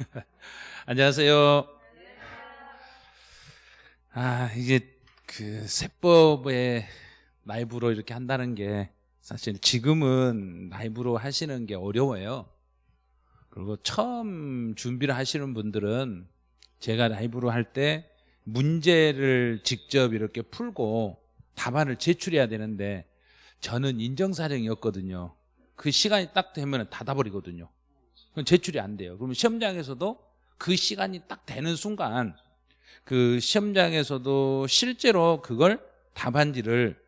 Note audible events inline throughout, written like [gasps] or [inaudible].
[laughs] 안녕하세요. 아, 이게 그 세법에 라이브로 이렇게 한다는 게 사실 지금은 라이브로 하시는 게 어려워요. 그리고 처음 준비를 하시는 분들은 제가 라이브로 할 때 문제를 직접 이렇게 풀고 답안을 제출해야 되는데 저는 인정사정이었거든요. 그 시간이 딱 되면 닫아버리거든요. 그럼 제출이 안 돼요. 그러면 시험장에서도 그 시간이 딱 되는 순간 그 시험장에서도 실제로 그걸 답안지를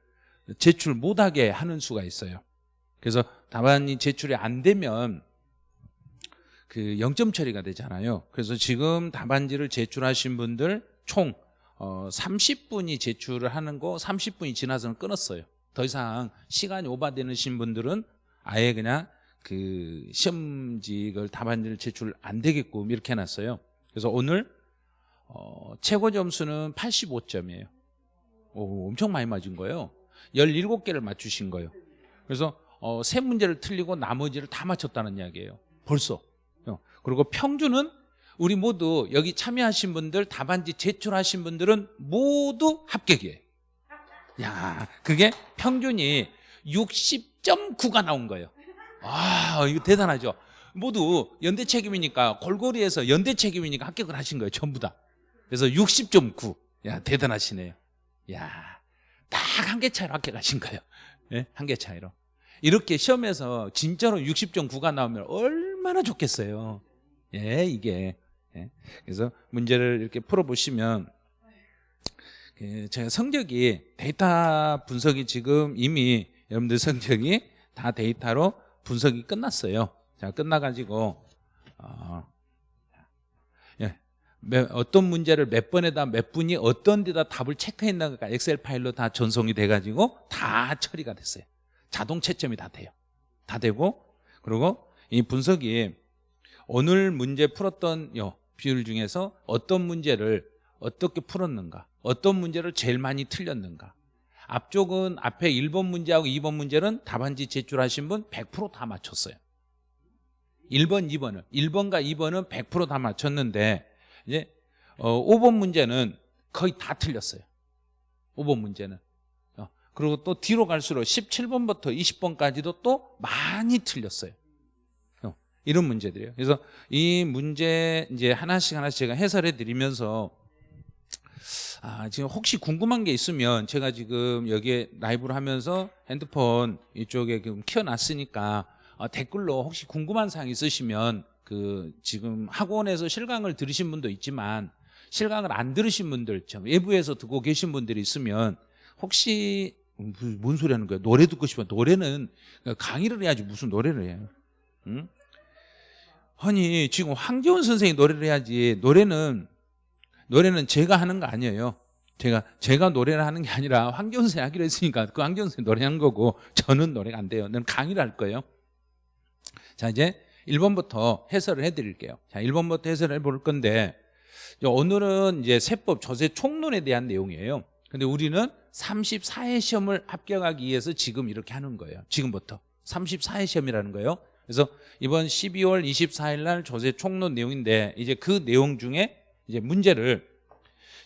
제출 못하게 하는 수가 있어요. 그래서 답안이 제출이 안 되면 그 0점 처리가 되잖아요. 그래서 지금 답안지를 제출하신 분들 총 30분이 어, 제출을 하는 거 30분이 지나서는 끊었어요. 더 이상 시간이 오바되는 분들은 아예 그냥 그 시험지를 답안지를 제출 안 되게끔 이렇게 해놨어요. 그래서 오늘 어, 최고 점수는 85점이에요. 오, 엄청 많이 맞은 거예요. 17개를 맞추신 거예요. 그래서 어, 세 문제를 틀리고 나머지를 다 맞췄다는 이야기예요. 벌써. 어, 그리고 평균은 우리 모두 여기 참여하신 분들 답안지 제출하신 분들은 모두 합격이에요. 야, 그게 평균이 60.9가 나온 거예요. 아, 이거 대단하죠. 모두 연대 책임이니까 골고리에서 연대 책임이니까 합격을 하신 거예요. 전부 다. 그래서 60.9. 야, 대단하시네요. 야, 딱 한 개 차이로 합격하신 거예요. 네? 한개 차이로. 이렇게 시험에서 진짜로 60.9가 나오면 얼마나 좋겠어요. 예, 이게. 예. 그래서 문제를 이렇게 풀어보시면 그 제가 성적이 데이터 분석이 지금 이미 여러분들 성적이 다 데이터로 분석이 끝났어요. 자, 끝나가지고 어, 예, 어떤 문제를 몇 번에다 몇 분이 어떤 데다 답을 체크했나가 엑셀 파일로 다 전송이 돼가지고 다 처리가 됐어요. 자동 채점이 다 돼요. 다 되고 그리고 이 분석이 오늘 문제 풀었던 요 비율 중에서 어떤 문제를 어떻게 풀었는가 어떤 문제를 제일 많이 틀렸는가 앞쪽은 앞에 1번 문제하고 2번 문제는 답안지 제출하신 분 100%다 맞췄어요. 1번, 2번은. 1번과 2번은 100%다 맞췄는데 이제 어, 5번 문제는 거의 다 틀렸어요. 5번 문제는. 어, 그리고 또 뒤로 갈수록 17번부터 20번까지도 또 많이 틀렸어요. 어, 이런 문제들이에요. 그래서 이 문제 이제 하나씩 하나씩 제가 해설해 드리면서 아, 지금 혹시 궁금한 게 있으면 제가 지금 여기에 라이브를 하면서 핸드폰 이쪽에 지금 키워놨으니까 어, 댓글로 혹시 궁금한 사항 있으시면 그 지금 학원에서 실강을 들으신 분도 있지만 실강을 안 들으신 분들 외부에서 듣고 계신 분들이 있으면 혹시 뭔 소리 하는 거야? 노래 듣고 싶어. 노래는 강의를 해야지 무슨 노래를 해요? 응? 아니 지금 황재원 선생이 노래를 해야지 노래는 노래는 제가 하는 거 아니에요. 제가 제가 노래를 하는 게 아니라 황교선생 하기로 했으니까 그 황교선생 노래하는 거고 저는 노래가 안 돼요. 는 강의를 할 거예요. 자 이제 1번부터 해설을 해드릴게요. 자 1번부터 해설을 해볼 건데 오늘은 이제 세법 조세 총론에 대한 내용이에요. 근데 우리는 34회 시험을 합격하기 위해서 지금 이렇게 하는 거예요. 지금부터. 34회 시험이라는 거예요. 그래서 이번 12월 24일 날 조세 총론 내용인데 이제 그 내용 중에 이제 문제를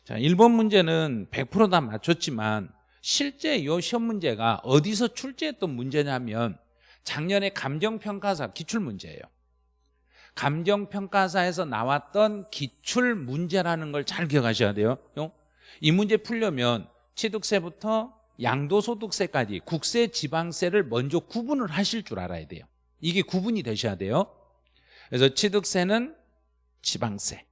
자 1번 문제는 100%다 맞췄지만 실제 이 시험 문제가 어디서 출제했던 문제냐면 작년에 감정평가사 기출문제예요. 감정평가사에서 나왔던 기출문제라는 걸 잘 기억하셔야 돼요. 이 문제 풀려면 취득세부터 양도소득세까지 국세, 지방세를 먼저 구분을 하실 줄 알아야 돼요. 이게 구분이 되셔야 돼요. 그래서 취득세는 지방세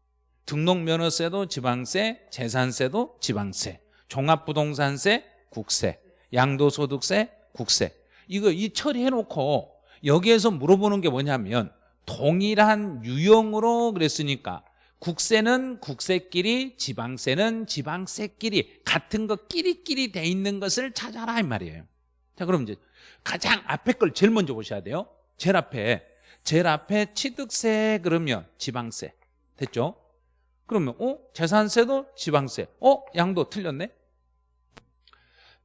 등록면허세도 지방세, 재산세도 지방세, 종합부동산세, 국세, 양도소득세, 국세. 이거 이 처리해놓고 여기에서 물어보는 게 뭐냐면 동일한 유형으로 그랬으니까 국세는 국세끼리 지방세는 지방세끼리 같은 것 끼리끼리 돼 있는 것을 찾아라 이 말이에요. 자 그럼 이제 가장 앞에 걸 제일 먼저 보셔야 돼요. 제일 앞에 제일 앞에 취득세 그러면 지방세. 됐죠? 그러면 어? 재산세도 지방세 어? 양도 틀렸네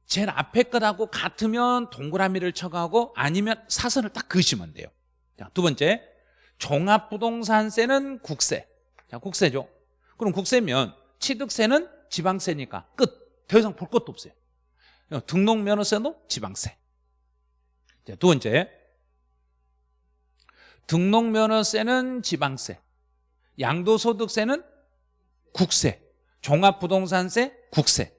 제일 앞에 것하고 같으면 동그라미를 쳐가고 아니면 사선을 딱 그으시면 돼요 자, 두 번째 종합부동산세는 국세. 자, 국세죠. 그럼 국세면 취득세는 지방세니까 끝. 더 이상 볼 것도 없어요. 어, 등록면허세도 지방세. 자, 두 번째. 등록면허세는 지방세. 양도소득세는 국세. 종합부동산세 국세.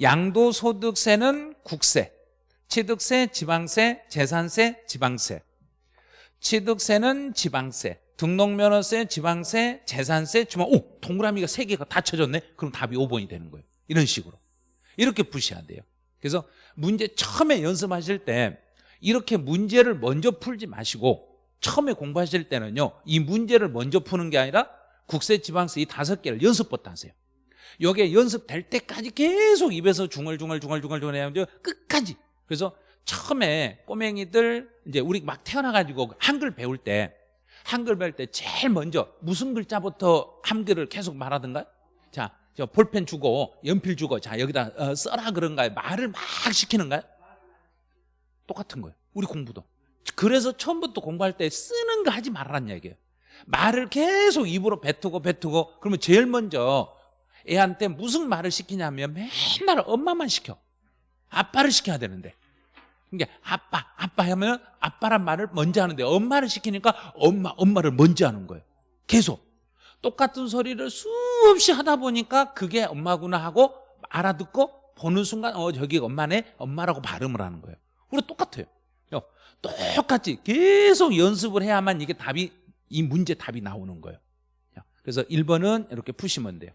양도소득세는 국세. 취득세, 지방세, 재산세, 지방세. 취득세는 지방세. 등록면허세, 지방세, 재산세, 주만 오 동그라미가 세 개가 다 쳐졌네. 그럼 답이 5번이 되는 거예요. 이런 식으로 이렇게 푸셔야 돼요. 그래서 문제 처음에 연습하실 때 이렇게 문제를 먼저 풀지 마시고 처음에 공부하실 때는요 이 문제를 먼저 푸는 게 아니라 국세, 지방세 이 다섯 개를 연습부터 하세요. 요게 연습될 때까지 계속 입에서 중얼중얼 중얼중얼 중얼 해야 끝까지 그래서 처음에 꼬맹이들 이제 우리 막 태어나가지고 한글 배울 때 한글 배울 때 제일 먼저 무슨 글자부터 한글을 계속 말하던가요? 자, 저 볼펜 주고 연필 주고 자 여기다 어, 써라 그런가요? 말을 막 시키는가요? 똑같은 거예요. 우리 공부도. 그래서 처음부터 공부할 때 쓰는 거 하지 말라는 얘기예요. 말을 계속 입으로 뱉고 뱉고 그러면 제일 먼저 애한테 무슨 말을 시키냐면 맨날 엄마만 시켜. 아빠를 시켜야 되는데. 그러니까 아빠, 아빠 하면 아빠란 말을 먼저 하는데 엄마를 시키니까 엄마, 엄마를 먼저 하는 거예요. 계속. 똑같은 소리를 수없이 하다 보니까 그게 엄마구나 하고 알아듣고 보는 순간 어 저기 엄마네 엄마라고 발음을 하는 거예요. 우리 똑같아요. 어, 똑같이 계속 연습을 해야만 이게 답이 이 문제 답이 나오는 거예요. 그래서 1번은 이렇게 푸시면 돼요.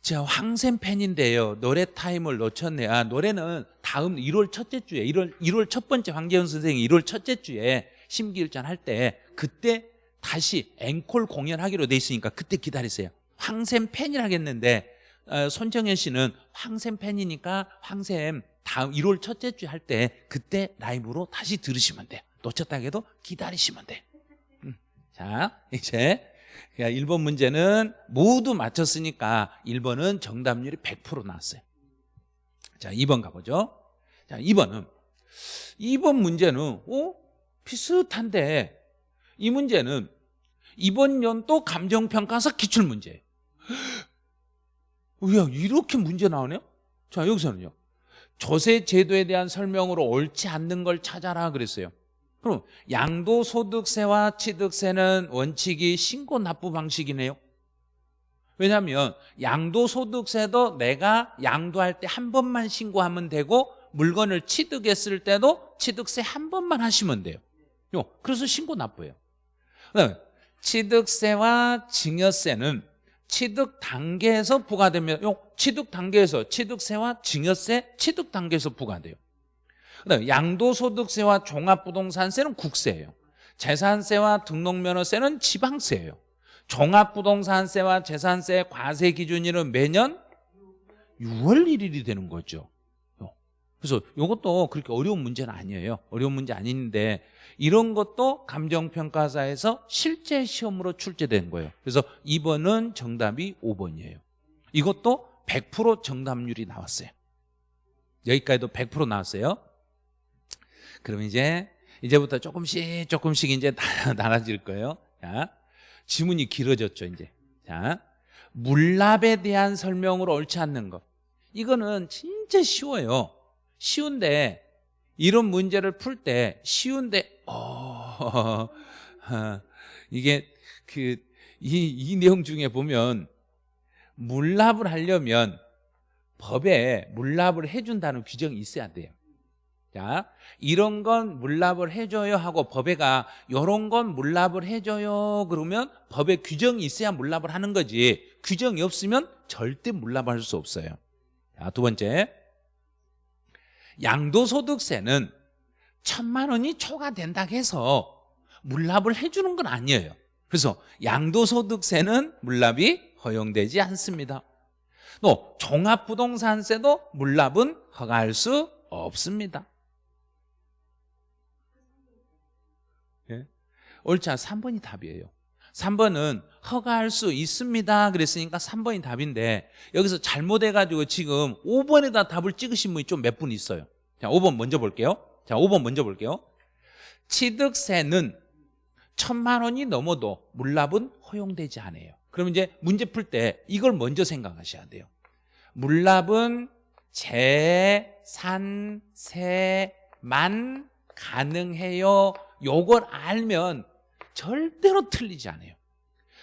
자, 황샘 팬인데요. 노래 타임을 놓쳤네. 아, 노래는 다음 1월 첫째 주에 1월 1월 첫 번째 황재현 선생이 1월 첫째 주에 심기일전 할 때 그때 다시 앵콜 공연하기로 돼 있으니까 그때 기다리세요. 황샘 팬이라겠는데 어, 손정현 씨는 황샘 팬이니까 황샘 다음 1월 첫째 주에 할 때 그때 라이브로 다시 들으시면 돼요. 놓쳤다 해도 기다리시면 돼. 음. 자, 이제 1번 문제는 모두 맞췄으니까 1번은 정답률이 100% 나왔어요. 자, 2번 가보죠. 자, 2번은 2번 문제는 어? 비슷한데 이 문제는 이번 연도 감정평가서 기출문제예요. [gasps] 야, 이렇게 문제 나오네요? 자, 여기서는요. 조세 제도에 대한 설명으로 옳지 않는 걸 찾아라 그랬어요. 그럼 양도소득세와 취득세는 원칙이 신고 납부 방식이네요. 왜냐하면 양도소득세도 내가 양도할 때 한 번만 신고하면 되고 물건을 취득했을 때도 취득세 한 번만 하시면 돼요. 그래서 신고 납부예요. 취득세와 증여세는 취득 단계에서 부과되면 취득 단계에서 취득세와 증여세 취득 단계에서 부과돼요. 그다음에 양도소득세와 종합부동산세는 국세예요. 재산세와 등록면허세는 지방세예요. 종합부동산세와 재산세 과세 기준일은 매년 6월 1일이 되는 거죠. 그래서 이것도 그렇게 어려운 문제는 아니에요. 어려운 문제 아닌데 이런 것도 감정평가사에서 실제 시험으로 출제된 거예요. 그래서 2번은 정답이 5번이에요. 이것도 100% 정답률이 나왔어요. 여기까지도 100% 나왔어요. 그러면 이제 이제부터 조금씩 조금씩 이제 [laughs] 달라질 거예요. 자, 지문이 길어졌죠, 이제. 자, 물납에 대한 설명으로 옳지 않는 것. 이거는 진짜 쉬워요. 쉬운데 이런 문제를 풀 때 쉬운데 어, [laughs] 이게 그 이 이 내용 중에 보면 물납을 하려면 법에 물납을 해준다는 규정이 있어야 돼요. 자, 이런 건 물납을 해줘요 하고 법에가 이런 건 물납을 해줘요 그러면 법에 규정이 있어야 물납을 하는 거지 규정이 없으면 절대 물납할 수 없어요. 자, 두 번째 양도소득세는 천만 원이 초과된다고 해서 물납을 해주는 건 아니에요. 그래서 양도소득세는 물납이 허용되지 않습니다. 또 종합부동산세도 물납은 허가할 수 없습니다. 옳지 않 3번이 답이에요. 3번은 허가할 수 있습니다 그랬으니까 3번이 답인데 여기서 잘못해가지고 지금 5번에다 답을 찍으신 분이 좀 몇 분 있어요 자 5번 먼저 볼게요 자 5번 먼저 볼게요 취득세는 천만 원이 넘어도 물납은 허용되지 않아요. 그럼 이제 문제 풀 때 이걸 먼저 생각하셔야 돼요. 물납은 재산세만 가능해요. 요걸 알면 절대로 틀리지 않아요.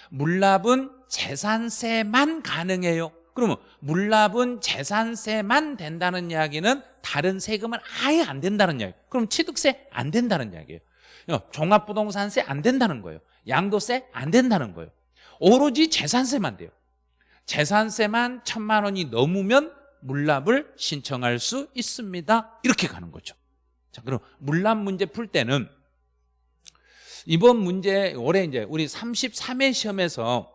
물납은 재산세만 가능해요. 그러면 물납은 재산세만 된다는 이야기는 다른 세금은 아예 안 된다는 이야기. 그럼 취득세 안 된다는 이야기예요. 종합부동산세 안 된다는 거예요. 양도세 안 된다는 거예요. 오로지 재산세만 돼요. 재산세만 천만 원이 넘으면 물납을 신청할 수 있습니다. 이렇게 가는 거죠. 자, 그럼 물납 문제 풀 때는 이번 문제 올해 이제 우리 33회 시험에서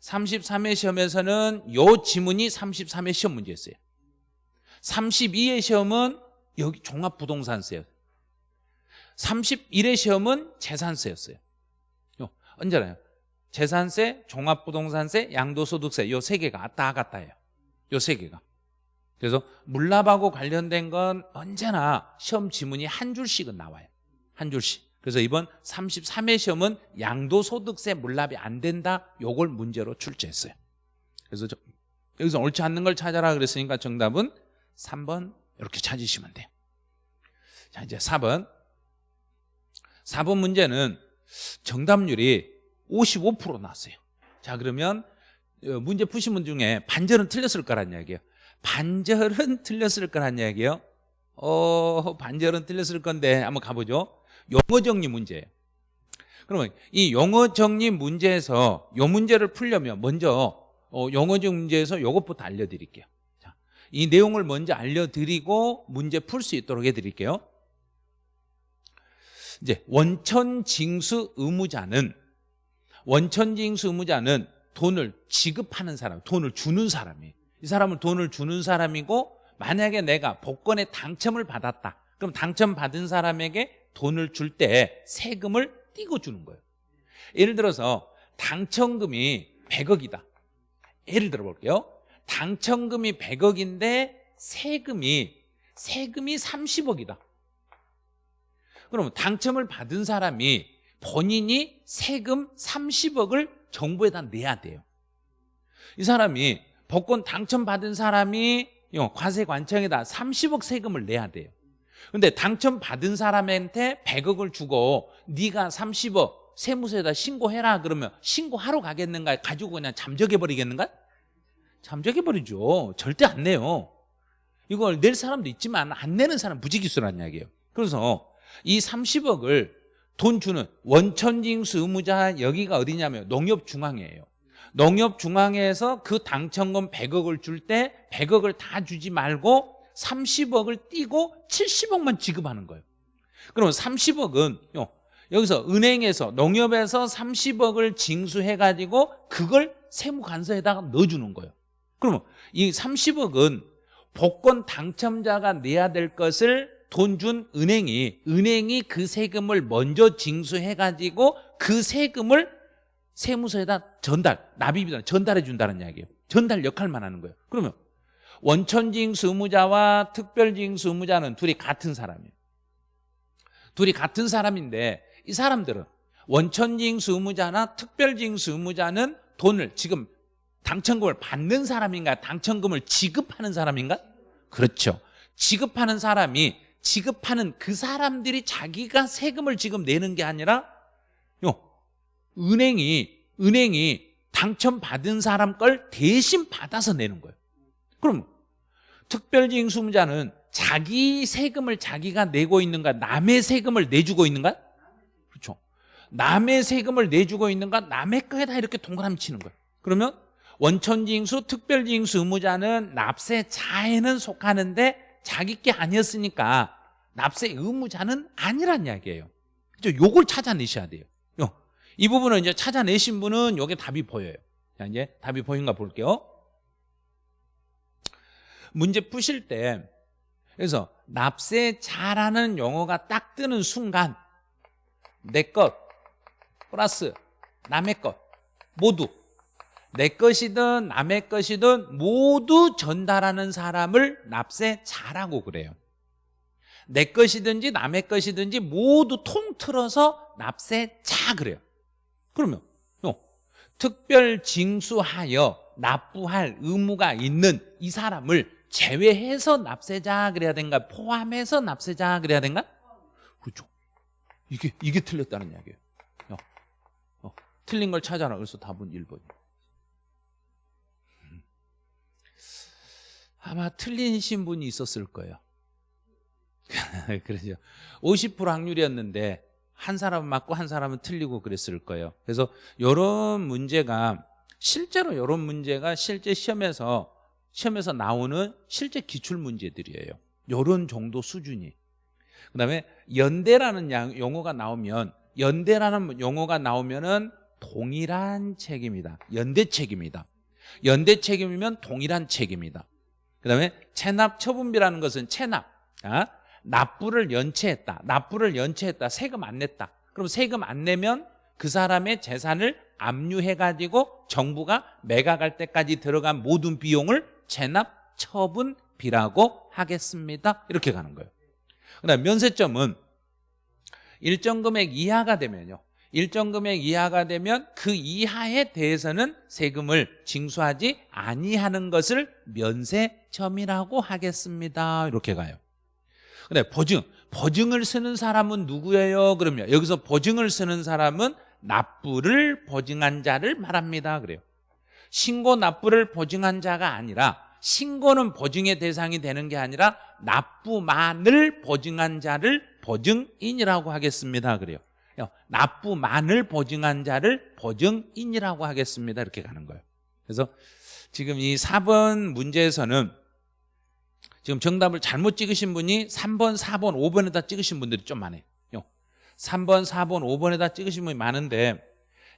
33회 시험에서는 요 지문이 33회 시험 문제였어요. 32회 시험은 여기 종합부동산세요. 31회 시험은 재산세였어요. 요, 언제나요? 재산세, 종합부동산세, 양도소득세 요 세 개가 왔다 갔다 해요. 요 세 개가. 그래서 물납하고 관련된 건 언제나 시험 지문이 한 줄씩은 나와요. 한 줄씩. 그래서 이번 33회 시험은 양도소득세 물납이 안 된다. 요걸 문제로 출제했어요. 그래서 저, 여기서 옳지 않는 걸 찾아라 그랬으니까 정답은 3번 이렇게 찾으시면 돼요. 자, 이제 4번. 4번 문제는 정답률이 55% 나왔어요. 자, 그러면 어, 문제 푸신 분 중에 반절은 틀렸을 거란 이야기예요. 반절은 틀렸을 거란 이야기예요. 어, 반절은 틀렸을 건데 한번 가보죠. 용어 정리 문제예요. 그러면 이 용어 정리 문제에서 요 문제를 풀려면 먼저 어, 용어 정리 문제에서 이것부터 알려드릴게요. 자, 이 내용을 먼저 알려드리고 문제 풀 수 있도록 해드릴게요. 이제 원천징수 의무자는 원천징수 의무자는 돈을 지급하는 사람, 돈을 주는 사람이에요. 이 사람은 돈을 주는 사람이고 만약에 내가 복권에 당첨을 받았다. 그럼 당첨받은 사람에게 돈을 줄 때 세금을 띄고 주는 거예요. 예를 들어서 당첨금이 100억이다. 예를 들어 볼게요. 당첨금이 100억인데 세금이 세금이 30억이다. 그러면 당첨을 받은 사람이 본인이 세금 30억을 정부에다 내야 돼요. 이 사람이 복권 당첨받은 사람이 과세관청에다 30억 세금을 내야 돼요. 근데 당첨받은 사람한테 100억을 주고 네가 30억 세무서에다 신고해라 그러면 신고하러 가겠는가 가지고 그냥 잠적해 버리겠는가? 잠적해 버리죠. 절대 안 내요. 이걸 낼 사람도 있지만 안 내는 사람 무지기수란 이야기예요. 그래서 이 30억을 돈 주는 원천징수 의무자 여기가 어디냐면 농협중앙회예요. 농협중앙회에서 그 당첨금 100억을 줄 때 100억을 다 주지 말고 30억을 띄고 70억만 지급하는 거예요. 그러면 30억은 여기서 은행에서 농협에서 30억을 징수해가지고 그걸 세무관서에다가 넣어주는 거예요. 그러면 이 30억은 복권 당첨자가 내야 될 것을 돈 준 은행이 은행이 그 세금을 먼저 징수해가지고 그 세금을 세무서에다 전달, 납입이다 전달해 준다는 이야기예요. 전달 역할만 하는 거예요. 그러면 원천징수 의무자와 특별징수 의무자는 둘이 같은 사람이에요. 둘이 같은 사람인데 이 사람들은 원천징수 의무자나 특별징수 의무자는 돈을 지금 당첨금을 받는 사람인가 당첨금을 지급하는 사람인가? 그렇죠. 지급하는 사람이 지급하는 그 사람들이 자기가 세금을 지금 내는 게 아니라 요 은행이 은행이 당첨받은 사람 걸 대신 받아서 내는 거예요. 그럼 특별징수자는 자기 세금을 자기가 내고 있는가 남의 세금을 내주고 있는가? 그렇죠. 남의 세금을 내주고 있는가 남의 거에다 이렇게 동그라미 치는 거예요. 그러면 원천징수, 특별징수 의무자는 납세 자에는 속하는데 자기 게 아니었으니까 납세 의무자는 아니란 이야기예요. 그죠? 요걸 찾아내셔야 돼요. 이 부분을 이제 찾아내신 분은 요게 답이 보여요. 자, 이제 답이 보인가 볼게요. 문제 푸실 때 그래서 납세자라는 용어가 딱 뜨는 순간 내 것 플러스 남의 것 모두 내 것이든 남의 것이든 모두 전달하는 사람을 납세자라고 그래요 내 것이든지 남의 것이든지 모두 통틀어서 납세 자 그래요. 그러면 어, 특별 징수하여 납부할 의무가 있는 이 사람을 제외해서 납세자 그래야 된가? 포함해서 납세자 그래야 된가? 그렇죠. 이게 이게 틀렸다는 이야기예요. 어, 어, 틀린 걸 찾아라. 그래서 답은 1번. 아마 틀리신 분이 있었을 거예요. [laughs] 그러죠. 50% 확률이었는데 한 사람은 맞고 한 사람은 틀리고 그랬을 거예요. 그래서 이런 문제가 실제로 이런 문제가 실제 시험에서 시험에서 나오는 실제 기출 문제들이에요. 이런 정도 수준이. 그 다음에 연대라는 용어가 나오면 연대라는 용어가 나오면 은 동일한 책임이다. 연대 책임이다. 연대 책임이면 동일한 책임이다. 그 다음에 체납 처분비라는 것은 체납, 아? 납부를 연체했다. 납부를 연체했다. 세금 안 냈다. 그럼 세금 안 내면 그 사람의 재산을 압류해가지고 정부가 매각할 때까지 들어간 모든 비용을 체납 처분 비라고 하겠습니다. 이렇게 가는 거예요. 그다음 면세점은 일정 금액 이하가 되면요. 일정 금액 이하가 되면 그 이하에 대해서는 세금을 징수하지 아니하는 것을 면세점이라고 하겠습니다. 이렇게 가요. 근데 보증, 보증을 쓰는 사람은 누구예요? 그러면 여기서 보증을 쓰는 사람은 납부를 보증한 자를 말합니다. 그래요. 신고 납부를 보증한 자가 아니라 신고는 보증의 대상이 되는 게 아니라 납부만을 보증한 자를 보증인이라고 하겠습니다. 그래요. 납부만을 보증한 자를 보증인이라고 하겠습니다. 이렇게 가는 거예요. 그래서 지금 이 4번 문제에서는 지금 정답을 잘못 찍으신 분이 3번, 4번, 5번에다 찍으신 분들이 좀 많아요. 3번, 4번, 5번에다 찍으신 분이 많은데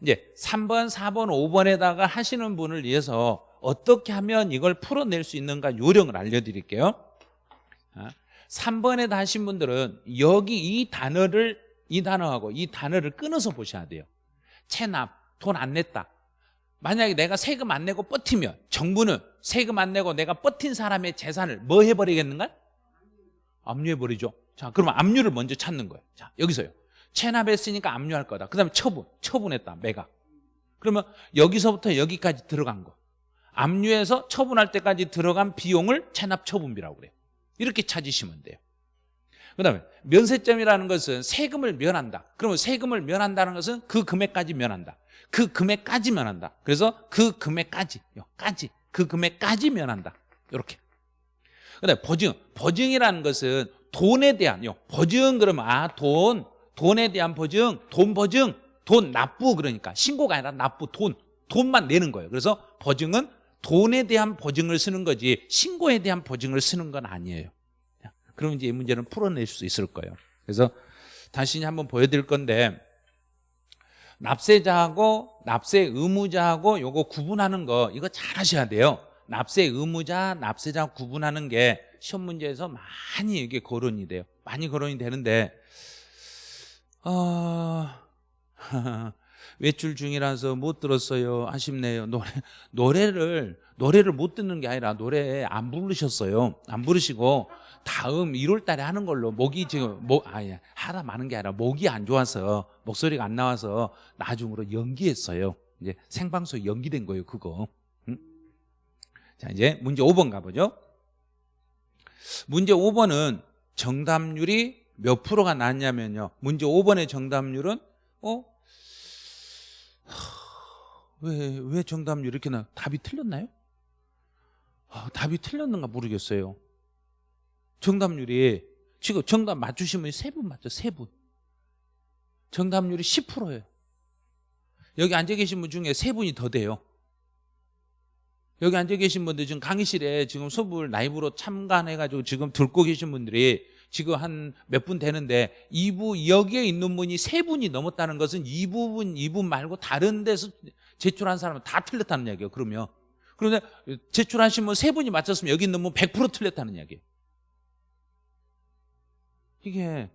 이제 3번, 4번, 5번에다가 하시는 분을 위해서 어떻게 하면 이걸 풀어낼 수 있는가 요령을 알려드릴게요. 3번에다 아, 하신 분들은 여기 이 단어를 이 단어하고 이 단어를 끊어서 보셔야 돼요. 체납, 돈 안 냈다. 만약에 내가 세금 안 내고 버티면 정부는 세금 안 내고 내가 버틴 사람의 재산을 뭐 해버리겠는가? 압류해버리죠. 자, 그러면 압류를 먼저 찾는 거예요. 자, 여기서요. 체납했으니까 압류할 거다. 그 다음에 처분, 처분했다, 매각. 그러면 여기서부터 여기까지 들어간 거. 압류해서 처분할 때까지 들어간 비용을 체납 처분비라고 그래요. 이렇게 찾으시면 돼요. 그 다음에 면세점이라는 것은 세금을 면한다. 그러면 세금을 면한다는 것은 그 금액까지 면한다. 그 금액까지 면한다. 그래서 그 금액까지, 까지, 그 금액까지 면한다. 이렇게. 그 다음에 보증. 보증이라는 것은 돈에 대한, 보증 그러면 아, 돈, 돈에 대한 보증, 돈 보증, 돈 납부 그러니까 신고가 아니라 납부, 돈, 돈만 내는 거예요. 그래서 보증은 돈에 대한 보증을 쓰는 거지 신고에 대한 보증을 쓰는 건 아니에요. 그럼 이제 이 문제는 풀어낼 수 있을 거예요. 그래서 다시 한번 보여드릴 건데 납세자하고 납세 의무자하고 요거 구분하는 거 이거 잘 하셔야 돼요. 납세 의무자, 납세자 구분하는 게 시험 문제에서 많이 이게 거론이 돼요. 많이 거론이 되는데 어... [laughs] 외출 중이라서 못 들었어요. 아쉽네요. 노래 노래를 노래를 못 듣는 게 아니라 노래 안 부르셨어요. 안 부르시고 다음 1월 달에 하는 걸로 목이 지금 목 아니 하다 많은 게 아니라 목이 안 좋아서 목소리가 안 나와서 나중으로 연기했어요. 이제 생방송 연기된 거예요, 그거. 응? 자, 이제 문제 5번 가보죠. 문제 5번은 정답률이 몇 프로가 나왔냐면요. 문제 5번의 정답률은 어? 왜, 왜 정답률 이렇게 나? 답이 틀렸나요? 아, 답이 틀렸는가 모르겠어요. 정답률이 지금 정답 맞추신 분이 세 분 맞죠? 세 분. 정답률이 10%예요. 여기 앉아 계신 분 중에 세 분이 더 돼요. 여기 앉아 계신 분들 지금 강의실에 지금 수업을 라이브로 참관해가지고 지금 듣고 계신 분들이 지금 한 몇 분 되는데 이부 여기에 있는 분이 세 분이 넘었다는 것은 이 부분 이 분 말고 다른 데서 제출한 사람은 다 틀렸다는 이야기예요. 그러면 그런데 제출하신 분세 분이 맞췄으면 여기 있는 분 100% 틀렸다는 이야기예요. 이게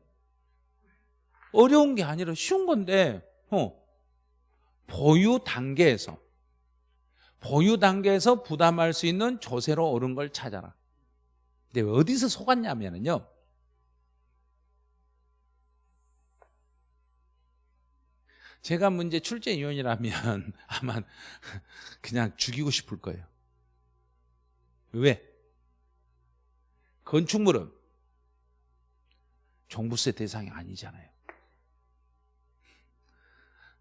어려운 게 아니라 쉬운 건데 어, 보유 단계에서 보유 단계에서 부담할 수 있는 조세로 오른 걸 찾아라. 근데 어디서 속았냐면요. 제가 문제 출제위원이라면 [laughs] 아마 그냥 죽이고 싶을 거예요. 왜? 건축물은 종부세 대상이 아니잖아요.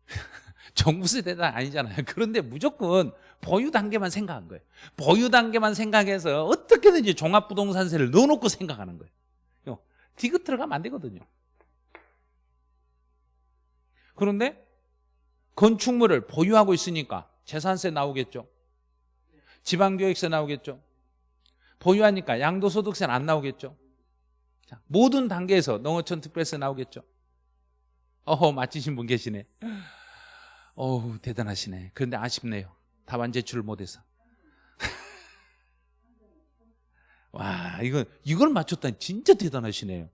[laughs] 종부세 대상 아니잖아요. 그런데 무조건 보유 단계만 생각한 거예요. 보유 단계만 생각해서 어떻게든지 종합부동산세를 넣어놓고 생각하는 거예요. 디귿 들어가면 안 되거든요. 그런데 건축물을 보유하고 있으니까 재산세 나오겠죠. 지방교육세 나오겠죠. 보유하니까 양도소득세는 안 나오겠죠. 자, 모든 단계에서 농어촌 특별세 나오겠죠. 어허 맞히신 분 계시네. 어우 대단하시네. 그런데 아쉽네요. 답안 제출을 못해서. [laughs] 와 이거 이걸 맞췄다니 진짜 대단하시네요.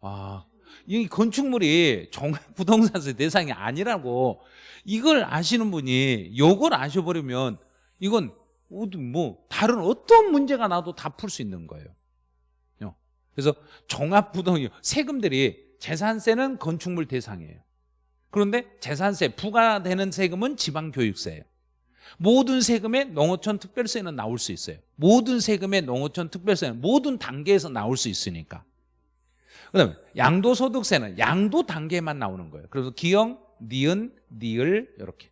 와, 이 건축물이 종합부동산세 [laughs] 대상이 아니라고 이걸 아시는 분이 요걸 아셔버리면 이건 뭐 다른 어떤 문제가 나도 다 풀 수 있는 거예요. 그래서 종합부동 세금들이 재산세는 건축물 대상이에요. 그런데 재산세 부과되는 세금은 지방교육세예요. 모든 세금에 농어촌 특별세는 나올 수 있어요. 모든 세금에 농어촌 특별세는 모든 단계에서 나올 수 있으니까. 그다음에 양도소득세는 양도 단계만 나오는 거예요. 그래서 기영, 니은, 니을 이렇게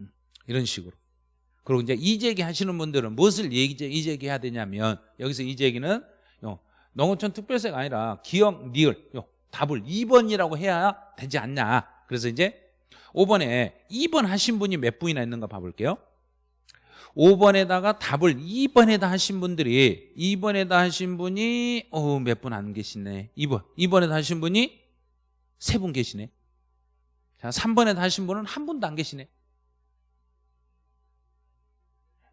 음, 이런 식으로. 그리고 이제 이재기 하시는 분들은 무엇을 이재기 해야 되냐면 여기서 이재기는 농어촌 특별세가 아니라 기영, 니을 답을 2번이라고 해야 되지 않냐. 그래서 이제 5번에 2번 하신 분이 몇 분이나 있는가 봐볼게요. 5번에다가 답을 2번에다 하신 분들이 2번에다 하신 분이 어, 몇 분 안 계시네. 2번 2번에다 하신 분이 3분 계시네. 자 3번에다 하신 분은 한 분도 안 계시네.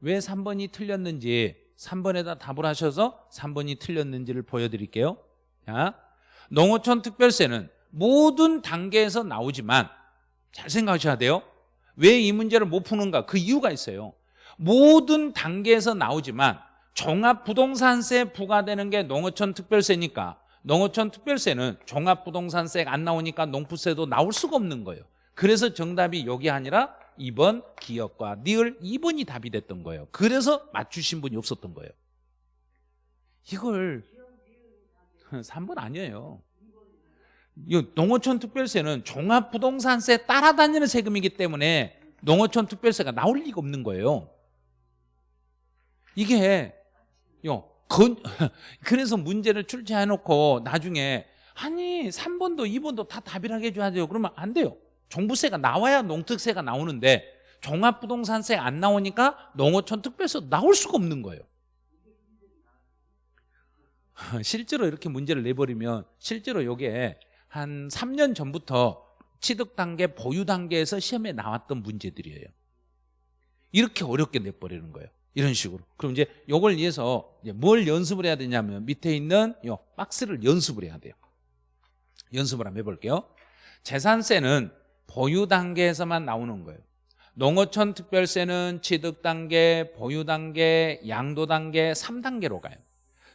왜 3번이 틀렸는지 3번에다 답을 하셔서 3번이 틀렸는지를 보여드릴게요. 자 농어촌 특별세는 모든 단계에서 나오지만 잘 생각하셔야 돼요. 왜 이 문제를 못 푸는가? 그 이유가 있어요 모든 단계에서 나오지만 종합부동산세 부과되는 게 농어촌 특별세니까 농어촌 특별세는 종합부동산세가 안 나오니까 농부세도 나올 수가 없는 거예요. 그래서 정답이 여기 아니라 2번 기업과 니을 2번이 답이 됐던 거예요. 그래서 맞추신 분이 없었던 거예요. 이걸 [laughs] 3번 아니에요. 농어촌 특별세는 종합부동산세 따라다니는 세금이기 때문에 농어촌 특별세가 나올 리가 없는 거예요 이게 요 건, [laughs] 그래서 문제를 출제해 놓고 나중에 아니 3번도 2번도 다 답이라게 해줘야 돼요. 그러면 안 돼요. 종부세가 나와야 농특세가 나오는데 종합부동산세 안 나오니까 농어촌 특별세 나올 수가 없는 거예요. [laughs] 실제로 이렇게 문제를 내버리면 실제로 이게 한 3년 전부터 취득 단계, 보유 단계에서 시험에 나왔던 문제들이에요. 이렇게 어렵게 내버리는 거예요 이런 식으로. 그럼 이제 이걸 위해서 이제 뭘 연습을 해야 되냐면 밑에 있는 요 박스를 연습을 해야 돼요. 연습을 한번 해볼게요. 재산세는 보유 단계에서만 나오는 거예요. 농어촌 특별세는 취득 단계, 보유 단계, 양도 단계 3단계로 가요.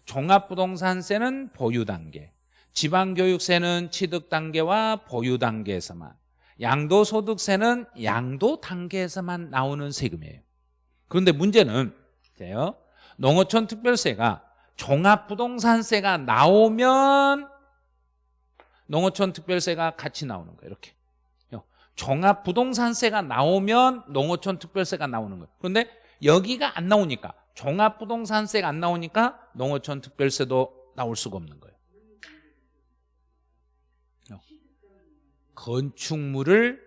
종합부동산세는 보유 단계, 지방교육세는 취득 단계와 보유 단계에서만, 양도소득세는 양도 단계에서만 나오는 세금이에요. 그런데 문제는 이제요. 농어촌 특별세가 종합부동산세가 나오면 농어촌 특별세가 같이 나오는 거예요. 이렇게. 종합부동산세가 나오면 농어촌 특별세가 나오는 거예요. 그런데 여기가 안 나오니까 종합부동산세가 안 나오니까 농어촌 특별세도 나올 수가 없는 거예요. 건축물을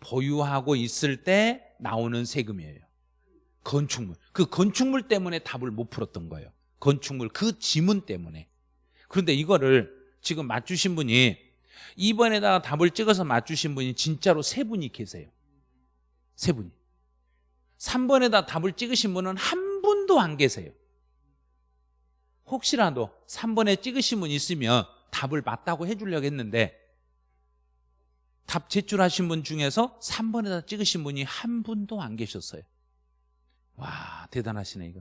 보유하고 있을 때 나오는 세금이에요. 건축물. 그 건축물 때문에 답을 못 풀었던 거예요. 건축물 그 지문 때문에. 그런데 이거를 지금 맞추신 분이 2번에다가 답을 찍어서 맞추신 분이 진짜로 세 분이 계세요. 세 분이. 3번에다 답을 찍으신 분은 한 분도 안 계세요. 혹시라도 3번에 찍으신 분 있으면 답을 맞다고 해주려고 했는데 답 제출하신 분 중에서 3번에다 찍으신 분이 한 분도 안 계셨어요. 와 대단하시네 이거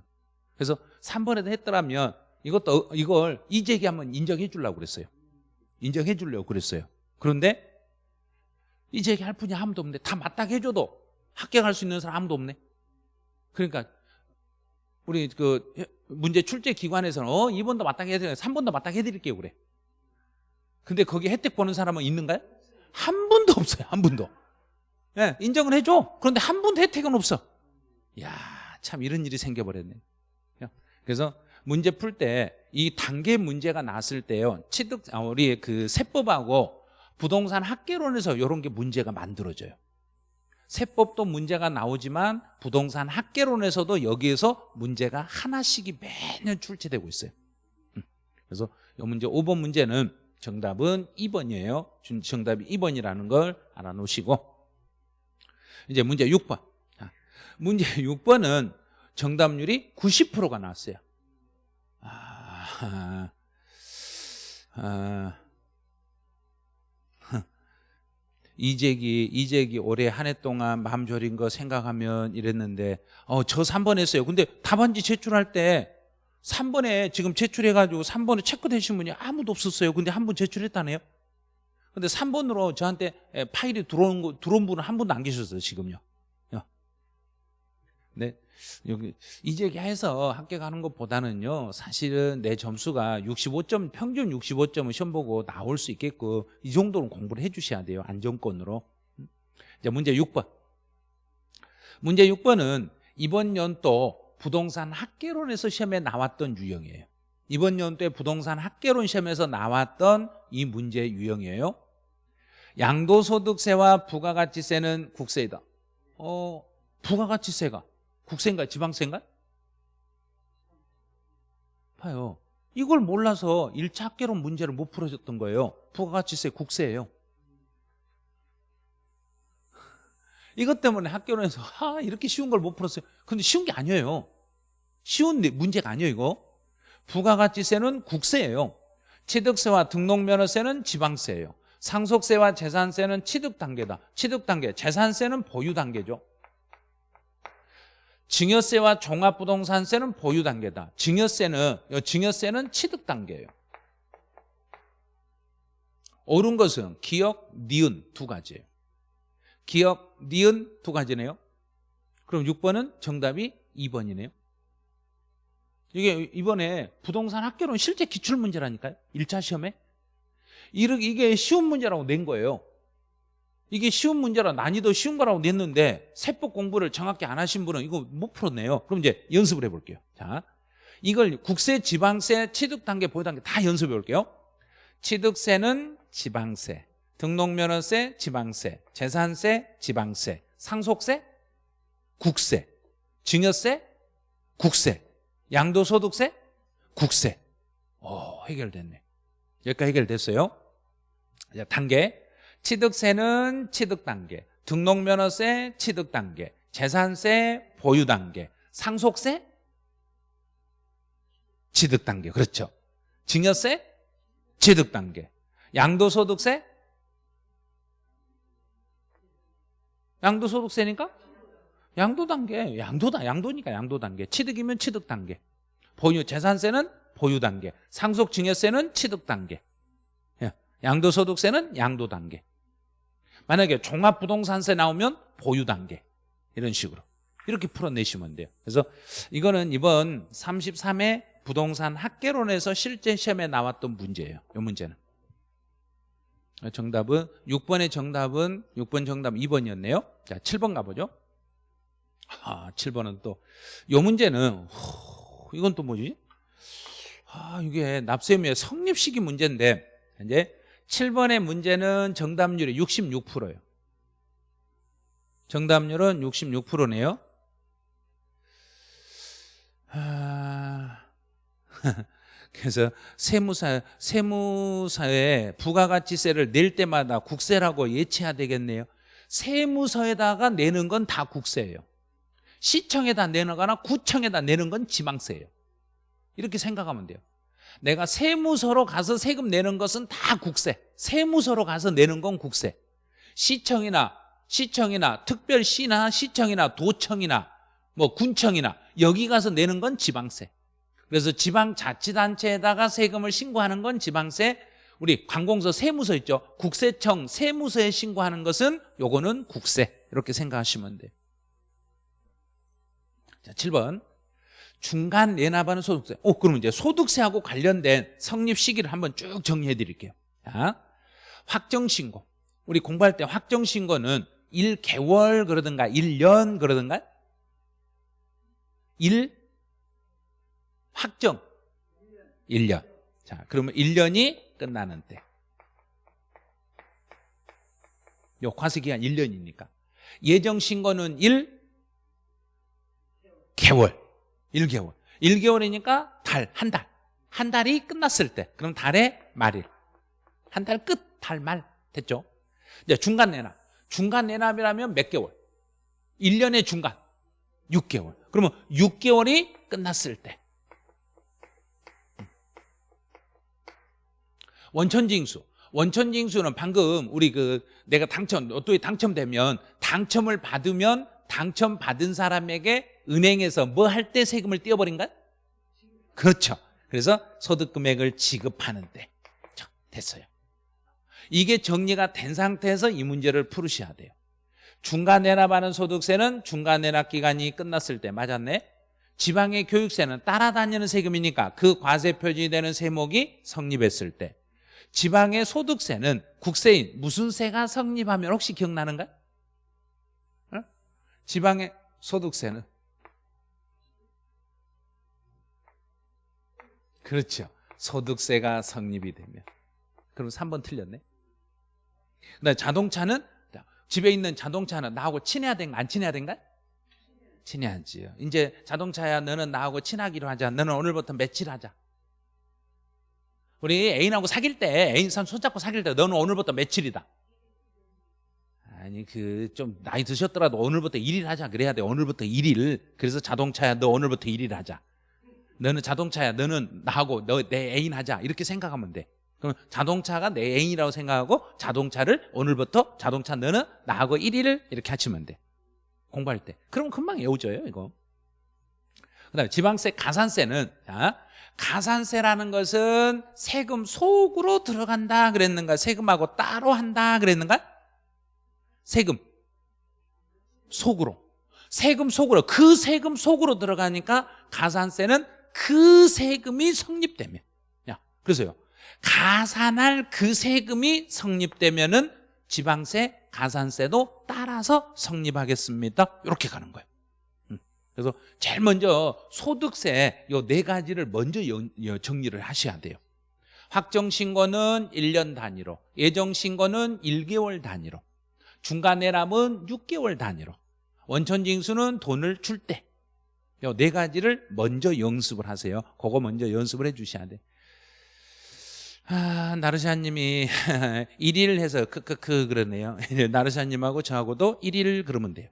그래서 3번에도 했더라면 이것도 이걸 이재기 한번 인정해 주려고 그랬어요 인정해 주려고 그랬어요 그런데 이제 얘기할 분이 아무도 없네. 다 맞닥 해줘도 합격할 수 있는 사람 아무도 없네. 그러니까 우리 그 문제 출제 기관에서는 어 2번도 맞닥 해드릴게요. 3번도 맞닥 해드릴게요. 그래. 근데 거기 혜택 보는 사람은 있는가요? 한 분도 없어요. 한 분도. 예, 인정을 해줘. 그런데 한 분도 혜택은 없어. 야, 참 이런 일이 생겨버렸네. 그래서 문제 풀 때 이 단계 문제가 났을 때요. 취득 아, 우리 그 세법하고 부동산 학계론에서 이런 게 문제가 만들어져요. 세법도 문제가 나오지만 부동산 학계론에서도 여기에서 문제가 하나씩이 매년 출제되고 있어요. 음. 그래서 이 문제 5번 문제는 정답은 2번이에요. 정답이 2번이라는 걸 알아놓으시고 이제 문제 6번. 문제 [laughs] 6번은 정답률이 90%가 나왔어요. 아, 아, 이재기, 이재기 올해 한 해 동안 마음 졸인 거 생각하면 이랬는데, 어, 저 3번 했어요. 근데 답안지 제출할 때 3번에 지금 제출해가지고 3번에 체크되신 분이 아무도 없었어요. 근데 한 분 제출했다네요. 근데 3번으로 저한테 파일이 들어온, 거, 들어온 분은 한 분도 안 계셨어요, 지금요. 네. 여기 이제기해서 합격하는 것보다는요 사실은 내 점수가 65점 평균 65점은 시험 보고 나올 수 있겠고 이 정도는 공부를 해주셔야 돼요 안정권으로. 이제 문제 6번. 문제 6번은 이번 연도 부동산 학계론에서 시험에 나왔던 유형이에요. 이번 연도에 부동산 학계론 시험에서 나왔던 이 문제 유형이에요. 양도소득세와 부가가치세는 국세이다. 어 부가가치세가 국세인가 지방세인가? 봐요. 이걸 몰라서 1차 학계론 문제를 못 풀어줬던 거예요. 부가가치세 국세예요. 이것 때문에 학교론에서 아 이렇게 쉬운 걸 못 풀었어요. 근데 쉬운 게 아니에요. 쉬운 문제가 아니에요 이거. 부가가치세는 국세예요. 취득세와 등록면허세는 지방세예요. 상속세와 재산세는 취득 단계다. 취득 단계, 재산세는 보유 단계죠. 증여세와 종합부동산세는 보유 단계다. 증여세는 증여세는 취득 단계예요. 옳은 것은 기억, 니은 두 가지예요. 기억, 니은 두 가지네요. 그럼 6번은 정답이 2번이네요. 이게 이번에 부동산 학교론 실제 기출문제라니까요. 1차 시험에. 이게 쉬운 문제라고 낸 거예요. 이게 쉬운 문제라 난이도 쉬운 거라고 냈는데 세법 공부를 정확히 안 하신 분은 이거 못 풀었네요. 그럼 이제 연습을 해볼게요. 자, 이걸 국세, 지방세, 취득 단계, 보유 단계 다 연습해 볼게요. 취득세는 지방세, 등록면허세, 지방세, 재산세, 지방세, 상속세, 국세, 증여세, 국세, 양도소득세, 국세. 오, 해결됐네. 여기까지 해결됐어요. 자, 단계. 취득세는 취득 단계, 등록면허세 취득 단계, 재산세 보유 단계, 상속세 취득 단계. 그렇죠. 증여세 취득 단계, 양도소득세 양도소득세니까 양도 단계, 양도다, 양도니까 양도 단계. 취득이면 취득 단계. 보유 재산세는 보유 단계. 상속 증여세는 취득 단계. 예. 양도소득세는 양도 단계. 만약에 종합부동산세 나오면 보유 단계. 이런 식으로. 이렇게 풀어내시면 돼요. 그래서 이거는 이번 33회 부동산 학계론에서 실제 시험에 나왔던 문제예요. 이 문제는. 정답은 6번의 정답은 6번 정답 2번이었네요. 자 7번 가보죠. 아 7번은 또. 이 문제는 호, 이건 또 뭐지? 아 이게 납세의무의 성립 시기 문제인데 이제 7번의 문제는 정답률이 66%예요. 정답률은 66%네요. 아... [laughs] 그래서 세무사 세무사에 부가가치세를 낼 때마다 국세라고 예치해야 되겠네요. 세무서에다가 내는 건 다 국세예요. 시청에다 내는 거나 구청에다 내는 건 지방세예요. 이렇게 생각하면 돼요. 내가 세무서로 가서 세금 내는 것은 다 국세. 세무서로 가서 내는 건 국세. 시청이나 시청이나 특별시나 시청이나 도청이나 뭐 군청이나 여기 가서 내는 건 지방세. 그래서 지방자치단체에다가 세금을 신고하는 건 지방세. 우리 관공서 세무서 있죠? 국세청 세무서에 신고하는 것은 요거는 국세. 이렇게 생각하시면 돼요. 자 7번 중간 내납하는 소득세. 오 그러면 이제 소득세하고 관련된 성립 시기를 한번 쭉 정리해 드릴게요. 자 확정신고. 우리 공부할 때 확정신고는 1개월 그러든가 1년 그러든가? 1 확정. 1년. 자 그러면 1년이 끝나는 때. 요 과세기간 1년이니까. 예정신고는 1 개월 1개월. 1개월이니까 달, 한 달. 한 달이 끝났을 때. 그럼 달의 말일 한 달 끝, 달 말. 됐죠? 이제 중간 내납 중간 내납이라면 몇 개월? 1년의 중간. 6개월. 그러면 6개월이 끝났을 때. 원천징수. 원천징수는 방금 우리 그 내가 당첨 로또에 당첨되면 당첨을 받으면 당첨받은 사람에게 은행에서 뭐 할 때 세금을 떼어버린가? 그렇죠 그래서 소득 금액을 지급하는데 자, 됐어요 이게 정리가 된 상태에서 이 문제를 풀으셔야 돼요 중간 내납하는 소득세는 중간 내납 기간이 끝났을 때 맞았네 지방의 교육세는 따라다니는 세금이니까 그 과세 표준되는 세목이 성립했을 때 지방의 소득세는 국세인 무슨 세가 성립하면 혹시 기억나는가? 어? 지방의 소득세는 그렇죠. 소득세가 성립이 되면. 그럼 3번 틀렸네. 그다음에 자동차는 집에 있는 자동차는 나하고 친해야 된가 안 친해야 된가? 친해야지요. 이제 자동차야 너는 나하고 친하기로 하자. 너는 오늘부터 며칠 하자. 우리 애인하고 사귈 때 애인 선 손잡고 사귈 때 너는 오늘부터 며칠이다. 아니 그 좀 나이 드셨더라도 오늘부터 1일 하자. 그래야 돼. 오늘부터 1일. 그래서 자동차야 너 오늘부터 1일 하자 너는 자동차야. 너는 나하고 너 내 애인 하자. 이렇게 생각하면 돼. 그럼 자동차가 내 애인이라고 생각하고 자동차를 오늘부터 자동차 너는 나하고 1일을 이렇게 하시면 돼. 공부할 때. 그러면 금방 외워져요 이거. 그 다음에 지방세 가산세는 자, 가산세라는 것은 세금 속으로 들어간다 그랬는가 세금하고 따로 한다 그랬는가? 세금 속으로. 세금 속으로. 그 세금 속으로 들어가니까 가산세는 그 세금이 성립되면 야 그래서요 가산할 그 세금이 성립되면 은 지방세, 가산세도 따라서 성립하겠습니다. 이렇게 가는 거예요. 음. 그래서 제일 먼저 소득세 요 네 가지를 먼저 정리를 하셔야 돼요. 확정신고는 1년 단위로, 예정신고는 1개월 단위로, 중간내람은 6개월 단위로, 원천징수는 돈을 줄 때, 요 네 가지를 먼저 연습을 하세요. 그거 먼저 연습을 해 주셔야 돼. 아, 나르샤님이 [laughs] 1일 해서 크크크 그러네요. [laughs] 나르샤님하고 저하고도 1일 그러면 돼요.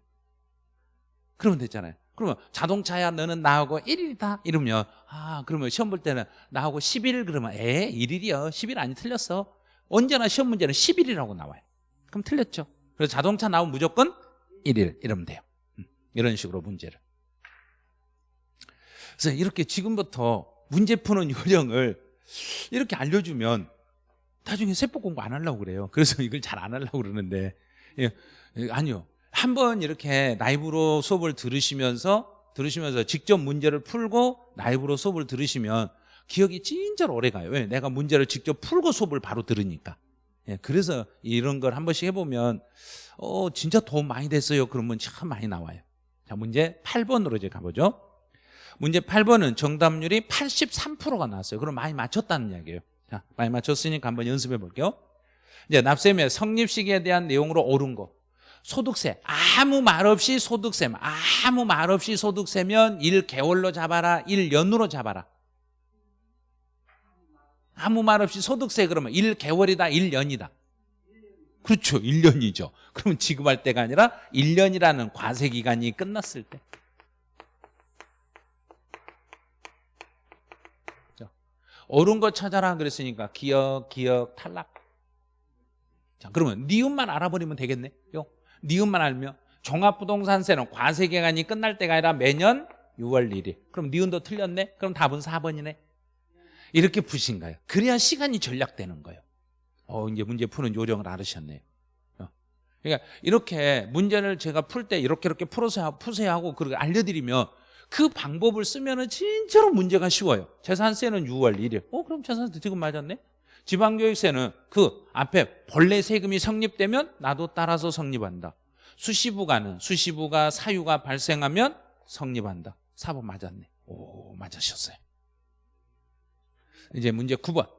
그러면 됐잖아요. 그러면 자동차야 너는 나하고 1일이다 이러면 아 그러면 시험 볼 때는 나하고 10일 그러면 에 1일이요 10일 아니 틀렸어 언제나 시험 문제는 10일이라고 나와요 그럼 틀렸죠 그래서 자동차 나오면 무조건 1일 이러면 돼요 음, 이런 식으로 문제를 그래서 이렇게 지금부터 문제 푸는 [laughs] 요령을 이렇게 알려주면 나중에 세법 공부 안 하려고 그래요. 그래서 [laughs] 이걸 잘 안 하려고 그러는데. 예, 예, 아니요. 한 번 이렇게 라이브로 수업을 들으시면서 들으시면서 직접 문제를 풀고 라이브로 수업을 들으시면 기억이 진짜로 오래 가요. 왜? 내가 문제를 직접 풀고 수업을 바로 들으니까. 예, 그래서 이런 걸 한 번씩 해보면 어 진짜 도움 많이 됐어요. 그러면 참 많이 나와요. 자 문제 8번으로 이제 가보죠 문제 8번은 정답률이 83%가 나왔어요. 그럼 많이 맞췄다는 이야기예요. 자 많이 맞췄으니까 한번 연습해 볼게요. 이제 납세의 성립 시기에 대한 내용으로 옳은 거. 소득세. 아무 말 없이 소득세 아무 말 없이 소득세면 1개월로 잡아라 1년으로 잡아라. 아무 말 없이 소득세 그러면 1개월이다 1년이다. 그렇죠. 1년이죠. 그러면 지급할 때가 아니라 1년이라는 과세기간이 끝났을 때 옳은 거 찾아라 그랬으니까 기억 기억 탈락. 자 그러면 니은만 알아버리면 되겠네? 요. 니은만 알면 종합부동산세는 과세기간이 끝날 때가 아니라 매년 6월 1일. 그럼 니은도 틀렸네? 그럼 답은 4번이네? 이렇게 푸신 거예요. 그래야 시간이 전략되는 거예요. 어, 이제 문제 푸는 요령을 알으셨네요. 어. 그러니까 이렇게 문제를 제가 풀 때 이렇게 이렇게 풀어서 푸세요 하고 그렇게 알려드리면 그 방법을 쓰면은 진짜로 문제가 쉬워요. 재산세는 6월 1일. 어, 그럼 재산세 지금 맞았네? 지방교육세는 그 앞에 본래 세금이 성립되면 나도 따라서 성립한다. 수시부가는 수시부가 사유가 발생하면 성립한다. 4번 맞았네. 오, 맞으셨어요. 이제 문제 9번.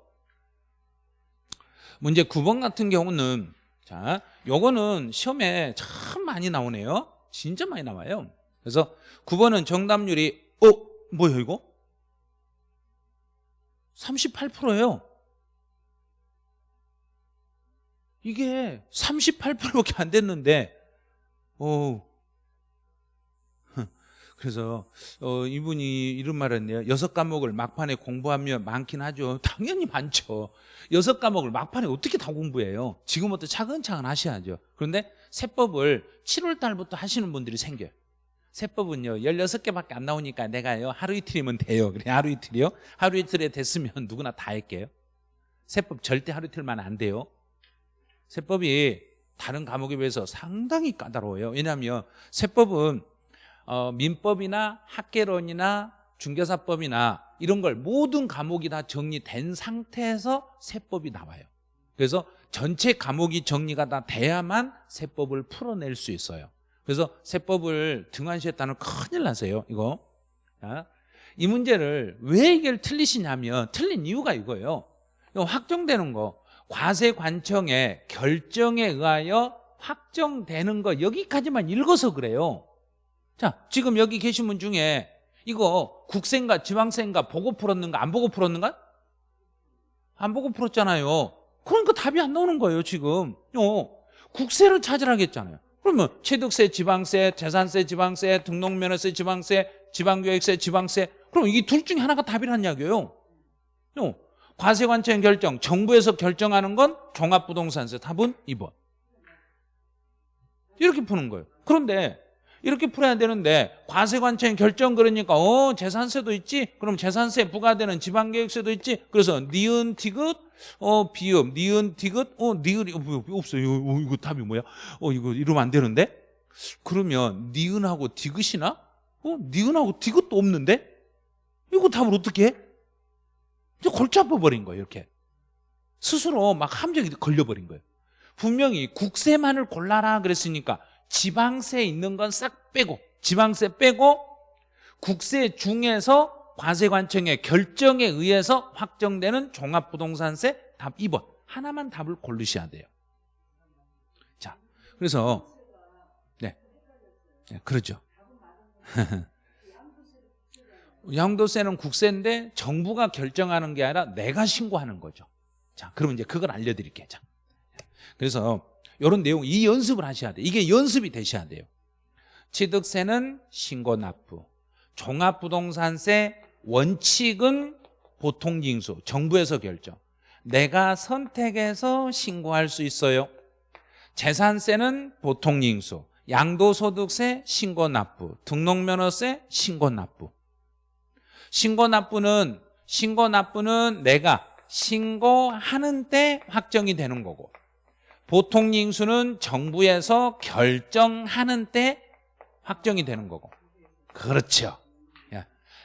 문제 9번 같은 경우는 자, 요거는 시험에 참 많이 나오네요. 진짜 많이 나와요. 그래서 9번은 정답률이 어, 뭐야 이거? 38%예요. 이게 38%밖에 안 됐는데 어 [laughs] 그래서 어, 이분이 이런 말을 했네요. 여섯 과목을 막판에 공부하면 많긴 하죠. 당연히 많죠. 여섯 과목을 막판에 어떻게 다 공부해요? 지금부터 차근차근 하셔야죠. 그런데 세법을 7월 달부터 하시는 분들이 생겨요. 세법은요 16개밖에 안 나오니까 내가요 하루 이틀이면 돼요. 그래 하루 이틀이요? 하루 이틀에 됐으면 누구나 다 할게요. 세법 절대 하루 이틀만 안 돼요. 세법이 다른 과목에 비해서 상당히 까다로워요. 왜냐하면 세법은 어, 민법이나 학계론이나 중개사법이나 이런 걸 모든 과목이 다 정리된 상태에서 세법이 나와요. 그래서 전체 과목이 정리가 다 돼야만 세법을 풀어낼 수 있어요 그래서 세법을 등한시했다는 큰일 나세요 이거. 자, 이 문제를 왜 이걸 틀리시냐면 틀린 이유가 이거예요. 이거 확정되는 거. 과세관청의 결정에 의하여 확정되는 거 여기까지만 읽어서 그래요. 자 지금 여기 계신 분 중에 이거 국세인가 지방세인가 보고 풀었는가 안 보고 풀었는가? 안 보고 풀었잖아요. 그러니까 답이 안 나오는 거예요 지금. 어, 국세를 찾으라겠잖아요 그러면 취득세, 지방세, 재산세, 지방세, 등록면허세, 지방세, 지방교육세, 지방세. 그럼 이게 둘 중에 하나가 답이란 이야기예요. 어, 과세관청 결정, 정부에서 결정하는 건 종합부동산세 답은 2번. 이렇게 푸는 거예요. 그런데 이렇게 풀어야 되는데 과세관청 결정 그러니까 어 재산세도 있지? 그럼 재산세 부과되는 지방교육세도 있지? 그래서 니은 디귿 어 비읍 니은 디귿? 어 니은이 어, 뭐, 없어요. 어, 이거 답이 뭐야? 어 이거 이러면 안 되는데? 그러면 니은하고 디귿이나? 어 니은하고 디귿도 없는데? 이거 답을 어떻게 해? 이제 골치 아파 버린 거예요 이렇게. 스스로 막 함정이 걸려버린 거예요. 분명히 국세만을 골라라 그랬으니까 지방세 있는 건 싹 빼고 지방세 빼고 국세 중에서 과세관청의 결정에 의해서 확정되는 종합부동산세 답 2번. 하나만 답을 고르셔야 돼요. 자 그래서 네, 네 그렇죠. [laughs] 양도세는 국세인데 정부가 결정하는 게 아니라 내가 신고하는 거죠. 자 그러면 이제 그걸 알려드릴게요. 자, 그래서 이런 내용 이 연습을 하셔야 돼요. 이게 연습이 되셔야 돼요. 취득세는 신고 납부 종합부동산세 원칙은 보통징수 정부에서 결정. 내가 선택해서 신고할 수 있어요. 재산세는 보통징수 양도소득세 신고 납부 등록면허세 신고 납부. 신고 납부는 신고 납부는 내가 신고하는 때 확정이 되는 거고 보통 징수는 정부에서 결정하는 때 확정이 되는 거고. 그렇죠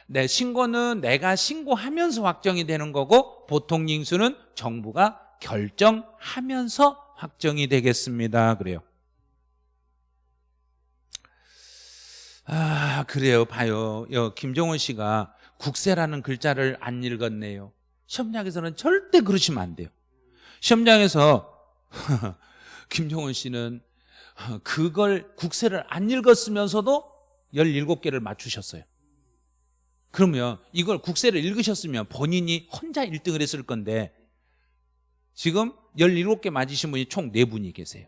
내 신고는 내가 신고하면서 확정이 되는 거고 보통 징수는 정부가 결정하면서 확정이 되겠습니다. 그래요. 아 그래요. 봐요. 김종원 씨가 국세라는 글자를 안 읽었네요. 시험장에서는 절대 그러시면 안 돼요. 시험장에서 [laughs] 김종원 씨는 그걸 국세를 안 읽었으면서도 17개를 맞추셨어요 그러면 이걸 국세를 읽으셨으면 본인이 혼자 1등을 했을 건데 지금 17개 맞으신 분이 총 4분이 계세요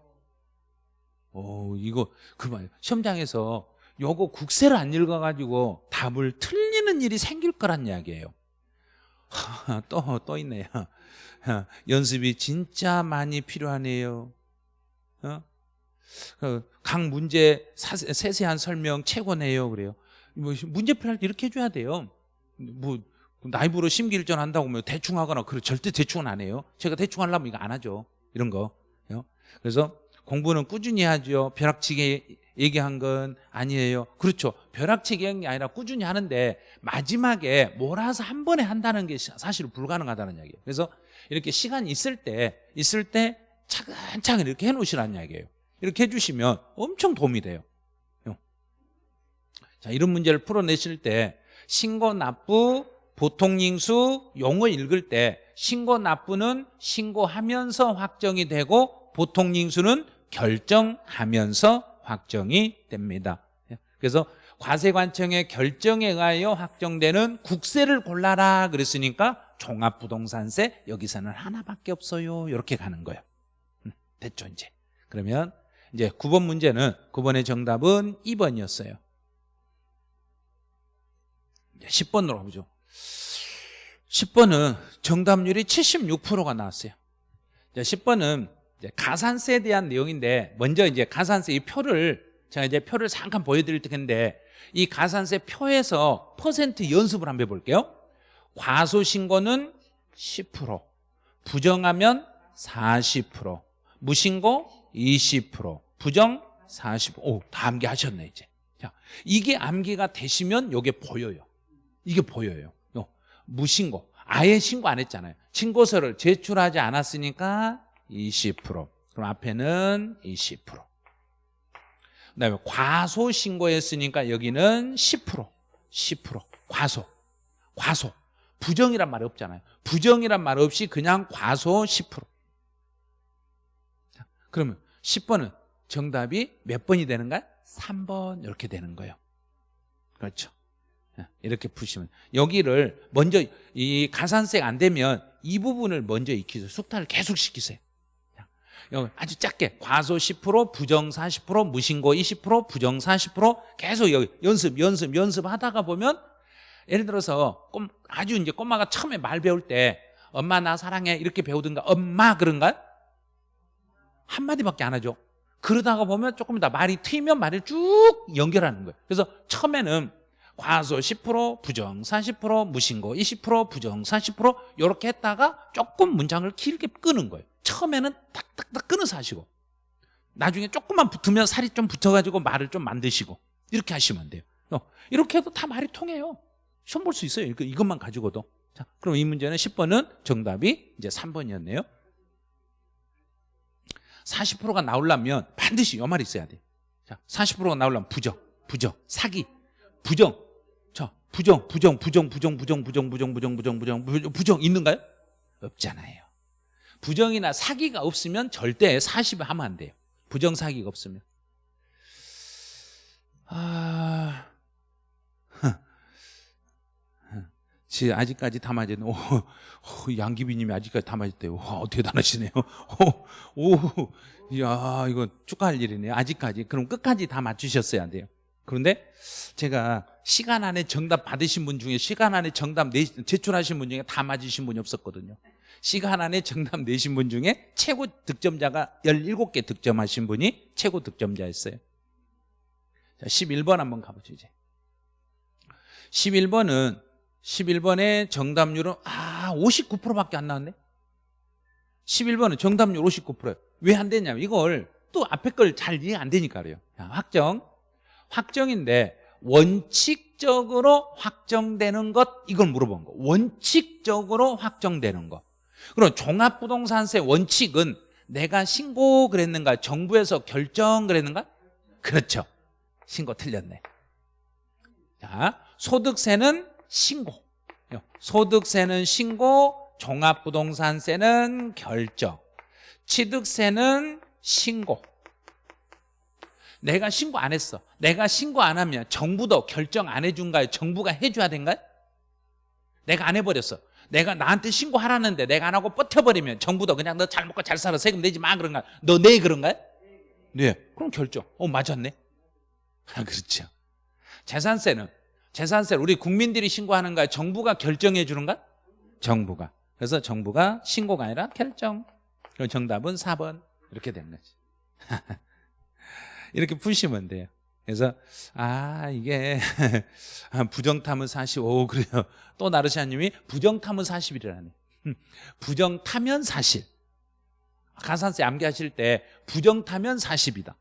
오 이거 그만 시험장에서 요거 국세를 안 읽어가지고 답을 틀리는 일이 생길 거란 이야기예요 또, 또 있네요 연습이 진짜 많이 필요하네요. 어? 그각 문제 세세한 설명 최고네요. 그래요. 뭐 문제 풀할 때 이렇게 해줘야 돼요. 뭐 그럼 나이브로 심기일전 한다고 하면 대충 하거나 그래 절대 대충은 안 해요. 제가 대충 하려면 이거 안 하죠. 이런 거. 그래서 공부는 꾸준히 하죠. 벼락치기 얘기한 건 아니에요. 그렇죠. 벼락치기 얘기한 게 아니라 꾸준히 하는데 마지막에 몰아서 한 번에 한다는 게 사실 불가능하다는 이야기예요. 그래서 이렇게 시간 있을 때 있을 때 차근차근 이렇게 해놓으시라는 이야기예요. 이렇게 해주시면 엄청 도움이 돼요. 자 이런 문제를 풀어내실 때 신고 납부 보통잉수 용어 읽을 때 신고 납부는 신고하면서 확정이 되고 보통잉수는 결정하면서 확정이 됩니다. 그래서 과세관청의 결정에 의하여 확정되는 국세를 골라라 그랬으니까 종합부동산세 여기서는 하나밖에 없어요. 이렇게 가는 거예요. 음, 됐죠 이제. 그러면 이제 9번 문제는 9번의 정답은 2번이었어요. 10번으로 가보죠. 10번은 정답률이 76%가 나왔어요. 10번은 가산세에 대한 내용인데 먼저 이제 가산세 이 표를 제가 이제 표를 잠깐 보여드릴 텐데 이 가산세 표에서 퍼센트 연습을 한번 해볼게요. 과소신고는 10%, 부정하면 40%, 무신고 20%, 부정 40%. 오, 다 암기하셨네 이제. 자, 이게 암기가 되시면 이게 보여요. 이게 보여요. 요, 무신고. 아예 신고 안 했잖아요. 신고서를 제출하지 않았으니까 20%. 그럼 앞에는 20%. 그다음에 과소 신고했으니까 여기는 10%. 10%. 과소. 과소. 부정이란 말이 없잖아요. 부정이란 말 없이 그냥 과소 10%. 자, 그러면 10번은 정답이 몇 번이 되는가요? 3번 이렇게 되는 거예요. 그렇죠. 이렇게 푸시면 여기를 먼저 이 가산세가 안 되면 이 부분을 먼저 익히세요. 숙탈을 계속 시키세요. 아주 작게 과소 10% 부정 40% 무신고 20% 부정 40% 계속 여기 연습 연습 연습하다가 보면 예를 들어서 꼼, 아주 이제 꼬마가 처음에 말 배울 때 엄마 나 사랑해 이렇게 배우든가 엄마 그런가 한마디밖에 안 하죠 그러다가 보면 조금 이따 말이 트이면 말을 쭉 연결하는 거예요 그래서 처음에는 과소 10% 부정 40% 무신고 20% 부정 40% 이렇게 했다가 조금 문장을 길게 끄는 거예요. 처음에는 딱딱딱 끊어서 하시고 나중에 조금만 붙으면 살이 좀 붙어가지고 말을 좀 만드시고 이렇게 하시면 돼요. 어, 이렇게 해도 다 말이 통해요. 시험 볼 수 있어요. 이것만 가지고도. 자, 그럼 이 문제는 10번은 정답이 이제 3번이었네요. 40%가 나오려면 반드시 이 말이 있어야 돼요. 자, 40%가 나오려면 부정, 부정, 사기, 부정. 자, 부정, 부정, 부정, 부정, 부정, 부정, 부정, 부정, 부정, 부정, 부정, 부정 있는가요? 없잖아요 부정이나 사기가 없으면 절대 40을 하면 안 돼요 부정 사기가 없으면 아... 지 아직까지 다 맞았네. 오, 오, 양기비님이 아직까지 다 맞았대요. 와, 대단하시네요. 오, 오, 야, 이거 축하할 일이네요. 아직까지. 그럼 끝까지 다 맞추셨어야 돼요. 그런데 제가 시간 안에 정답 받으신 분 중에 시간 안에 정답 내, 제출하신 분 중에 다 맞으신 분이 없었거든요. 시간 안에 정답 내신 분 중에 최고 득점자가 17개 득점하신 분이 최고 득점자였어요. 자, 11번 한번 가보죠, 이제. 11번은 11번의 정답률은 아 59%밖에 안 나왔네 11번은 정답률 59%예요 왜안 되냐면 이걸 또 앞에 걸 잘 이해 안 되니까 그래요 확정 확정인데 원칙적으로 확정되는 것 이걸 물어본 거. 원칙적으로 확정되는 거. 그럼 종합부동산세 원칙은 내가 신고 그랬는가 정부에서 결정 그랬는가? 그렇죠. 신고 틀렸네. 자 소득세는 신고. 소득세는 신고 종합부동산세는 결정. 취득세는 신고 내가 신고 안 했어. 내가 신고 안 하면 정부도 결정 안 해준가요? 정부가 해줘야 된가요? 내가 안 해버렸어. 내가 나한테 신고하라는데 내가 안 하고 버텨버리면 정부도 그냥 너 잘 먹고 잘 살아. 세금 내지 마. 그런가 너 내 그런가요? 네. 그럼 결정. 어 맞았네. 아 그렇죠. 재산세는 재산세를 우리 국민들이 신고하는가 정부가 결정해 주는가? 정부가. 그래서 정부가 신고가 아니라 결정. 그럼 정답은 4번. 이렇게 된 거지 [laughs] 이렇게 푸시면 돼요 그래서 아 이게 [laughs] 부정탐은 45 그래요. 또 나르시아님이 부정탐은 40이라네. 부정타면 40. 가산세 암기하실 때 부정타면 40이다.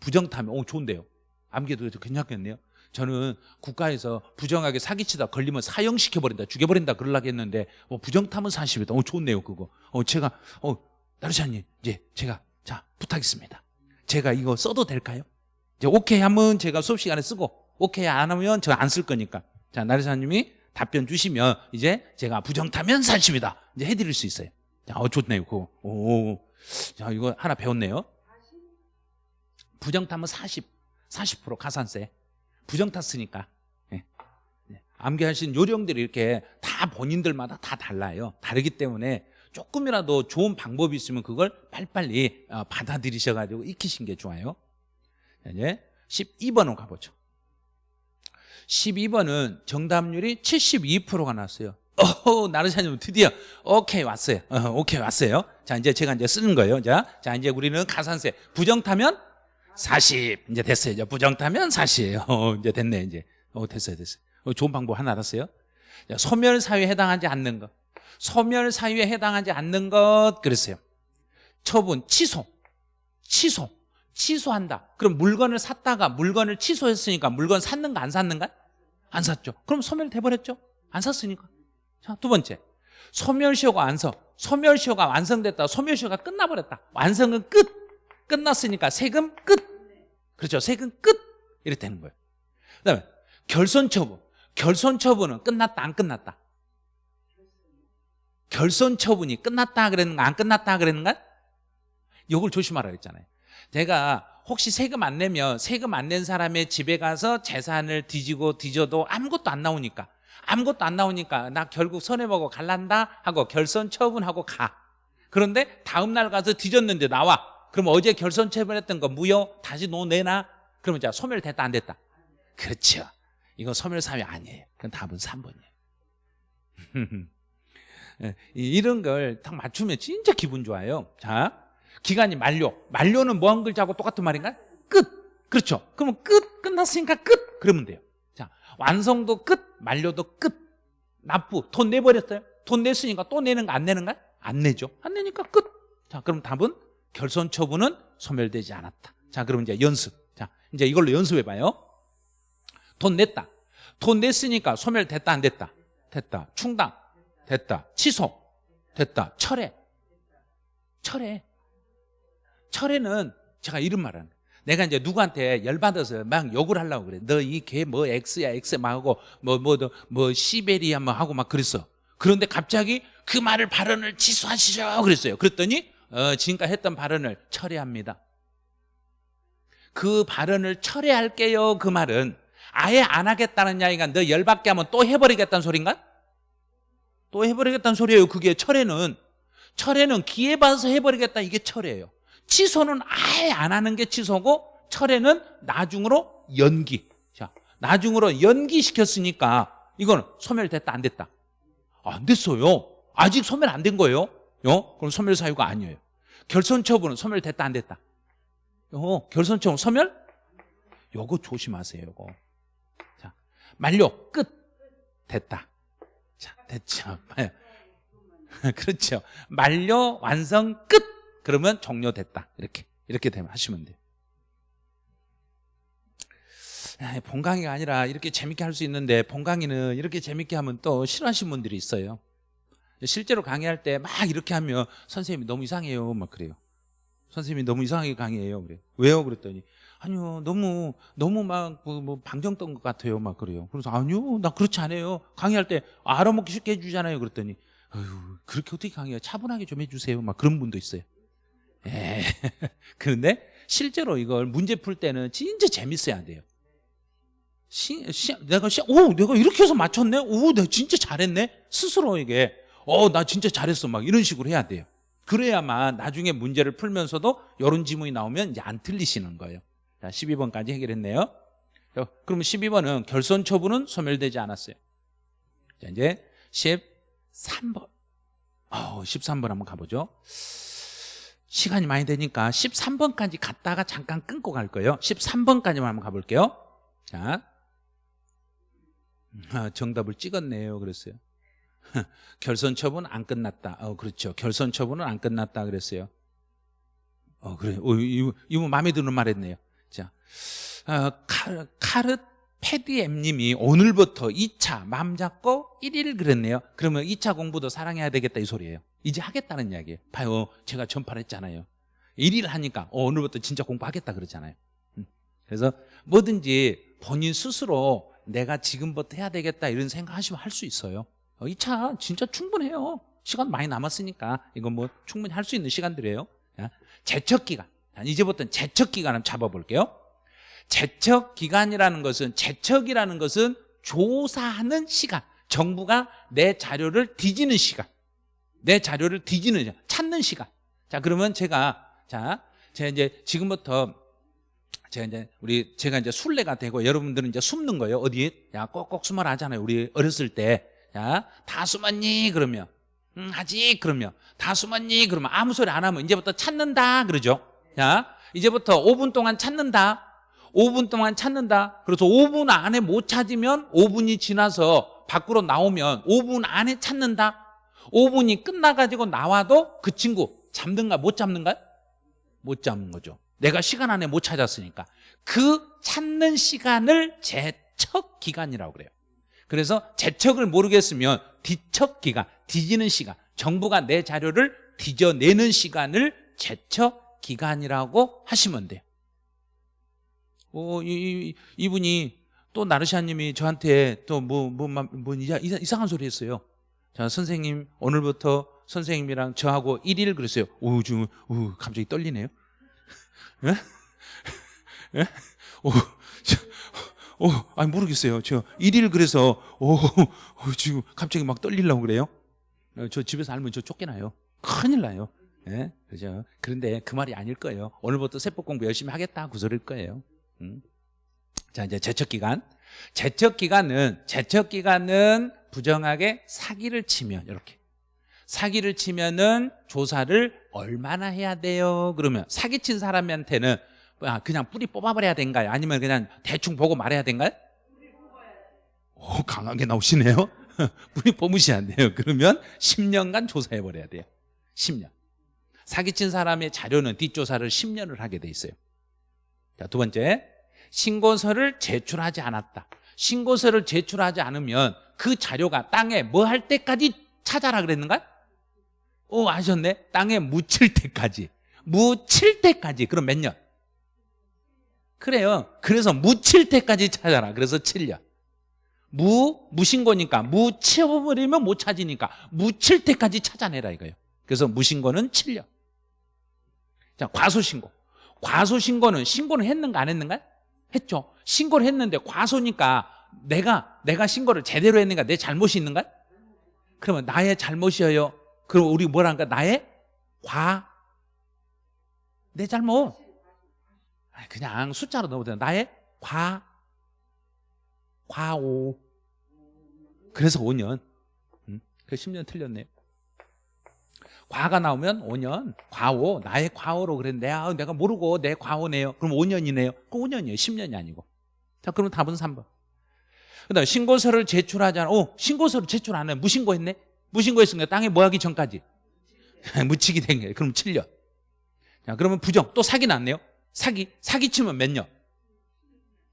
부정타면 오 좋은데요. 암기도 괜찮겠네요. 저는 국가에서 부정하게 사기치다 걸리면 사형시켜버린다 죽여버린다 그러려고 했는데 어, 부정타면 40이다. 어 좋네요 그거. 어 제가 어 나르샤님 이제 제가 자 부탁했습니다. 제가 이거 써도 될까요? 이제 오케이 하면 제가 수업 시간에 쓰고 오케이 안 하면 저 안 쓸 거니까. 자 나르샤님이 답변 주시면 이제 제가 부정타면 40이다. 이제 해드릴 수 있어요. 자, 어 좋네요 그거. 오, 자 이거 하나 배웠네요. 부정타면 40, 40% 가산세. 부정 탔으니까. 예. 예. 암기하신 요령들이 이렇게 다 본인들마다 다 달라요. 다르기 때문에 조금이라도 좋은 방법이 있으면 그걸 빨리빨리 어, 받아들이셔가지고 익히신 게 좋아요. 자, 이제 12번으로 가보죠. 12번은 정답률이 72%가 나왔어요. 어, 나르샤님 드디어 오케이 왔어요. 어, 오케이 왔어요. 자 이제 제가 이제 쓰는 거예요. 자, 자 이제 우리는 가산세 부정 타면 40 이제 됐어요. 이제 부정 타면 40 어, 이제 됐네 이제. 어 됐어요 됐어요. 어, 좋은 방법 하나 알았어요. 자, 소멸 사유에 해당하지 않는 것. 소멸 사유에 해당하지 않는 것 그랬어요. 처분 취소, 취소, 취소한다. 그럼 물건을 샀다가 물건을 취소했으니까 물건 샀는가 안 샀는가? 안 샀죠. 그럼 소멸 돼 버렸죠. 안 샀으니까. 자, 두 번째. 소멸시효가 완성. 소멸시효가 완성됐다. 소멸시효가 끝나버렸다. 완성은 끝. 끝났으니까 세금 끝. 그렇죠. 세금 끝. 이렇게 되는 거예요. 그 다음에 결손처분. 결손처분은 끝났다, 안 끝났다? 결손 처분이 끝났다 그랬는가, 안 끝났다 그랬는가? 이걸 조심하라 그랬잖아요. 제가 혹시 세금 안 내면 세금 안 낸 사람의 집에 가서 재산을 뒤지고 뒤져도 아무것도 안 나오니까 아무것도 안 나오니까 나 결국 손해보고 갈란다 하고 결손 처분하고 가. 그런데 다음날 가서 뒤졌는데 나와. 그럼 어제 결손 처분했던 거 무효? 다시 노 내나 그러면 자 소멸됐다 안 됐다? 그렇죠. 이건 소멸 사유 아니에요. 그건 답은 3번이에요 [laughs] 이런 걸 딱 맞추면 진짜 기분 좋아요. 자 기간이 만료. 만료는 뭐 한 글자하고 똑같은 말인가? 끝. 그렇죠. 그러면 끝 끝났으니까 끝. 그러면 돼요. 자 완성도 끝 만료도 끝. 납부. 돈 내버렸어요? 돈 냈으니까 또 내는 거안 내는 거? 안 내죠. 안 내니까 끝자 그럼 답은 결손 처분은 소멸되지 않았다. 자 그럼 이제 연습. 자 이제 이걸로 연습해 봐요. 돈 냈다. 돈 냈으니까 소멸됐다 안 됐다? 됐다. 충당 됐다 취소 됐다 철회 철회 철회는 제가 이런 말 하는 거예요. 내가 이제 누구한테 열받아서 막 욕을 하려고 그래. 너 이 개 뭐 X야 X 막 하고 뭐 뭐 뭐 뭐, 뭐 시베리아 뭐 하고 막 그랬어. 그런데 갑자기 그 말을 발언을 취소하시죠 그랬어요. 그랬더니 어, 지금까지 했던 발언을 철회합니다. 그 발언을 철회할게요. 그 말은 아예 안 하겠다는 이야기가 너 열받게 하면 또 해버리겠다는 소린가? 또 해버리겠다는 소리예요. 그게 철회는 철회는 기회 봐서 해버리겠다 이게 철회예요. 취소는 아예 안 하는 게 취소고 철회는 나중으로 연기. 자, 나중으로 연기시켰으니까 이거는 소멸됐다 안 됐다? 안 됐어요. 아직 소멸 안 된 거예요. 어? 그럼 소멸 사유가 아니에요. 결손 처분은 소멸됐다 안 됐다? 어, 결손 처분 소멸? 요거 조심하세요. 요거. 자, 만료 끝 됐다. 자, 됐죠. [laughs] 그렇죠. 만료 완성 끝 그러면 종료됐다. 이렇게 이렇게 되면 하시면 돼요. 아, 본강의가 아니라 이렇게 재밌게 할 수 있는데 본 강의는 이렇게 재밌게 하면 또 싫어하시는 분들이 있어요. 실제로 강의할 때 막 이렇게 하면 선생님이 너무 이상해요. 막 그래요. 선생님이 너무 이상하게 강의해요. 그래. 왜요? 그랬더니 아니요. 너무 너무 막뭐 뭐 방정 떤것 같아요. 막 그래요. 그래서 아니요. 나 그렇지 않아요. 강의할 때 알아먹기 쉽게 해주잖아요. 그랬더니 어휴, 그렇게 어떻게 강의해요? 차분하게 좀 해주세요. 막 그런 분도 있어요. 예. [laughs] 그런데 실제로 이걸 문제 풀 때는 진짜 재밌어야 돼요. 시, 시, 내가 시, 오, 내가 이렇게 해서 맞췄네. 오, 내가 진짜 잘했네. 스스로 이게, 어, 나 진짜 잘했어. 막 이런 식으로 해야 돼요. 그래야만 나중에 문제를 풀면서도 이런 지문이 나오면 안 틀리시는 거예요. 자, 12번까지 해결했네요. 그러면 12번은 결손 처분은 소멸되지 않았어요. 자, 이제 13번. 어, 13번 한번 가보죠. 시간이 많이 되니까 13번까지 갔다가 잠깐 끊고 갈 거예요. 13번까지만 한번 가볼게요. 자. 아, 정답을 찍었네요. 그랬어요. [laughs] 결선 처분 안 끝났다. 어 그렇죠. 결선 처분은 안 끝났다 그랬어요. 어 그래. 어, 이거 마음에 드는 말 했네요 자 어, 카, 카르 페디엠님이 오늘부터 2차 맘 잡고 1일 그랬네요. 그러면 2차 공부도 사랑해야 되겠다 이 소리예요. 이제 하겠다는 이야기예요. 봐요. 제가 전파를 했잖아요. 1일 하니까 어, 오늘부터 진짜 공부하겠다 그러잖아요. 음. 그래서 뭐든지 본인 스스로 내가 지금부터 해야 되겠다 이런 생각하시면 할 수 있어요. 어, 2차 진짜 충분해요. 시간 많이 남았으니까 이건 뭐 충분히 할 수 있는 시간들이에요. 자, 제척 기간 이제부터는 제척 기간 한번 잡아볼게요. 제척 기간이라는 것은 제척이라는 것은 조사하는 시간. 정부가 내 자료를 뒤지는 시간. 내 자료를 뒤지는 시간. 찾는 시간. 자 그러면 제가 자 제가 이제 지금부터 제가 이제 우리 제가 이제 순례가 되고 여러분들은 이제 숨는 거예요. 어디? 야 꼭꼭 숨어라 하잖아요. 우리 어렸을 때야다 숨었니? 그러면. 응 하지 그러면. 다 숨었니? 그러면. 아무 소리 안 하면 이제부터 찾는다. 그러죠 야 이제부터 5분 동안 찾는다. 5분 동안 찾는다. 그래서 5분 안에 못 찾으면 5분이 지나서 밖으로 나오면 5분 안에 찾는다. 5분이 끝나가지고 나와도 그 친구 잡는가 못 잡는가? 못 잡는 거죠. 내가 시간 안에 못 찾았으니까. 그 찾는 시간을 제척 기간이라고 그래요. 그래서 제척을 모르겠으면 뒤척 기간 뒤지는 시간 정부가 내 자료를 뒤져내는 시간을 제척 기간이라고 하시면 돼요 어, 이, 이, 분이 또 나르샤님이 저한테 또 뭐, 뭐, 뭐, 뭐 이상한 소리 했어요. 자, 선생님, 오늘부터 선생님이랑 저하고 1일 그랬어요. 오, 지금, 오, 갑자기 떨리네요. 예? 예? 오, 저, 오, 아니, 모르겠어요. 저 1일 그래서, 오, 오, 지금 갑자기 막 떨리려고 그래요. 어, 저 집에서 알면 저 쫓겨나요. 큰일 나요. 예? 그죠? 그런데 그 말이 아닐 거예요. 오늘부터 세법 공부 열심히 하겠다. 그 소리일 거예요. 음. 자 이제 제척 기간 제척 기간은 제척 기간은 부정하게 사기를 치면 이렇게 사기를 치면은 조사를 얼마나 해야 돼요? 그러면 사기친 사람한테는 아, 그냥 뿌리 뽑아버려야 된가요? 아니면 그냥 대충 보고 말해야 된가요? 오 강하게 나오시네요 [laughs] 뿌리 뽑으셔야 돼요 그러면 10년간 조사해버려야 돼요 10년 사기친 사람의 자료는 뒷조사를 10년을 하게 돼 있어요. 자, 두 번째. 신고서를 제출하지 않았다. 신고서를 제출하지 않으면 그 자료가 땅에 뭐 할 때까지 찾아라 그랬는가? 오 아셨네. 땅에 묻힐 때까지. 묻힐 때까지. 그럼 몇 년? 그래요. 그래서 묻힐 때까지 찾아라. 그래서 7년. 무, 무신고니까. 무치워버리면 못 찾으니까. 묻힐 때까지 찾아내라 이거예요. 그래서 무신고는 7년 자 과소신고. 과소신고는 신고는 했는가 안 했는가? 했죠. 신고를 했는데 과소니까 내가 내가 신고를 제대로 했는가 내 잘못이 있는가? 그러면 나의 잘못이에요 그럼 우리 뭐란가? 나의 과 내 잘못. 그냥 숫자로 넣어도 나의 과 과오. 그래서 5년. 음? 그 10년 틀렸네요 과가 나오면 5년. 과오. 나의 과오로 그랬는데 아, 내가 모르고 내 과오네요. 그럼 5년이네요. 그 5년이에요. 10년이 아니고. 자 그러면 답은 3번. 그 다음에 신고서를 제출하잖아 오 신고서를 제출 안 해. 무신고 했네? 무신고 했으니까 땅에 뭐 하기 전까지. [laughs] 묻히기 된 거예요. 그럼 7년. 자 그러면 부정. 또 사기 났네요. 사기. 사기 치면 몇 년?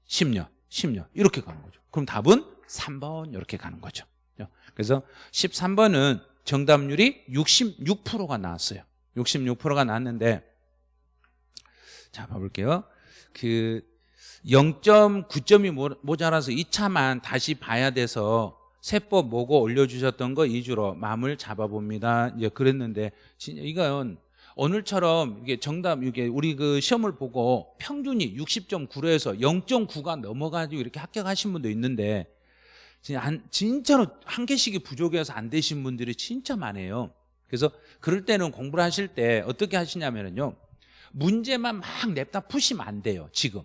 10년. 10년. 이렇게 가는 거죠. 그럼 답은 3번 이렇게 가는 거죠. 그래서 13번은 정답률이 66%가 나왔어요. 66%가 나왔는데 자 봐볼게요. 그 0.9점이 모자라서 2차만 다시 봐야 돼서 세법 뭐고 올려주셨던 거 위주로 마음을 잡아봅니다. 이제 그랬는데 이건 오늘처럼 이게 정답 이게 우리 그 시험을 보고 평균이 60.9에서 0.9가 넘어가지고 이렇게 합격하신 분도 있는데 진짜로 한 개씩이 부족해서 안 되신 분들이 진짜 많아요. 그래서 그럴 때는 공부를 하실 때 어떻게 하시냐면요 문제만 막 냅다 푸시면 안 돼요 지금.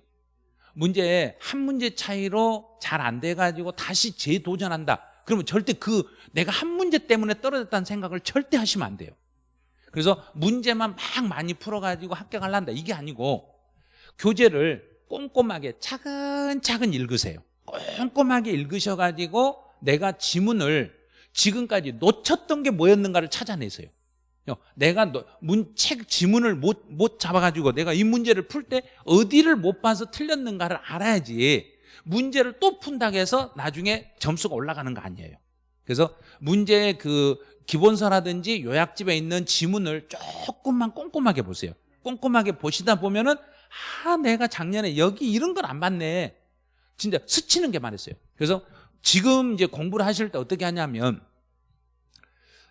문제 한 문제 차이로 잘 안 돼가지고 다시 재도전한다. 그러면 절대 그 내가 한 문제 때문에 떨어졌다는 생각을 절대 하시면 안 돼요. 그래서 문제만 막 많이 풀어가지고 합격하려한다. 이게 아니고 교재를 꼼꼼하게 차근차근 읽으세요 꼼꼼하게 읽으셔가지고 내가 지문을 지금까지 놓쳤던 게 뭐였는가를 찾아내세요. 내가 너- 문, 책 지문을 못, 못 잡아가지고 내가 이 문제를 풀 때 어디를 못 봐서 틀렸는가를 알아야지 문제를 또 푼다고 해서 나중에 점수가 올라가는 거 아니에요. 그래서 문제의 그 기본서라든지 요약집에 있는 지문을 조금만 꼼꼼하게 보세요. 꼼꼼하게 보시다 보면은 아 내가 작년에 여기 이런 걸 안 봤네 진짜 스치는 게 많았어요. 그래서 지금 이제 공부를 하실 때 어떻게 하냐면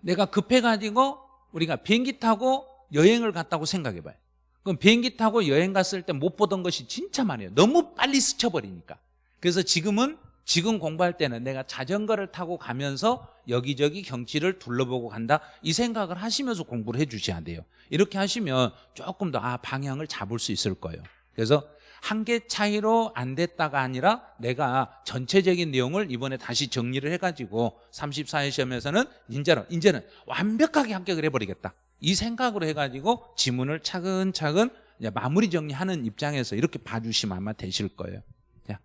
내가 급해가지고 우리가 비행기 타고 여행을 갔다고 생각해 봐요. 그럼 비행기 타고 여행 갔을 때 못 보던 것이 진짜 많아요. 너무 빨리 스쳐버리니까. 그래서 지금은 지금 공부할 때는 내가 자전거를 타고 가면서 여기저기 경치를 둘러보고 간다. 이 생각을 하시면서 공부를 해 주셔야 돼요. 이렇게 하시면 조금 더 아 방향을 잡을 수 있을 거예요. 그래서 한 개 차이로 안 됐다가 아니라 내가 전체적인 내용을 이번에 다시 정리를 해가지고 34회 시험에서는 이제는, 이제는 완벽하게 합격을 해버리겠다. 이 생각으로 해가지고 지문을 차근차근 마무리 정리하는 입장에서 이렇게 봐주시면 아마 되실 거예요. 자,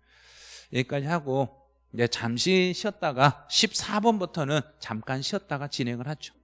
여기까지 하고 이제 잠시 쉬었다가 14번부터는 잠깐 쉬었다가 진행을 하죠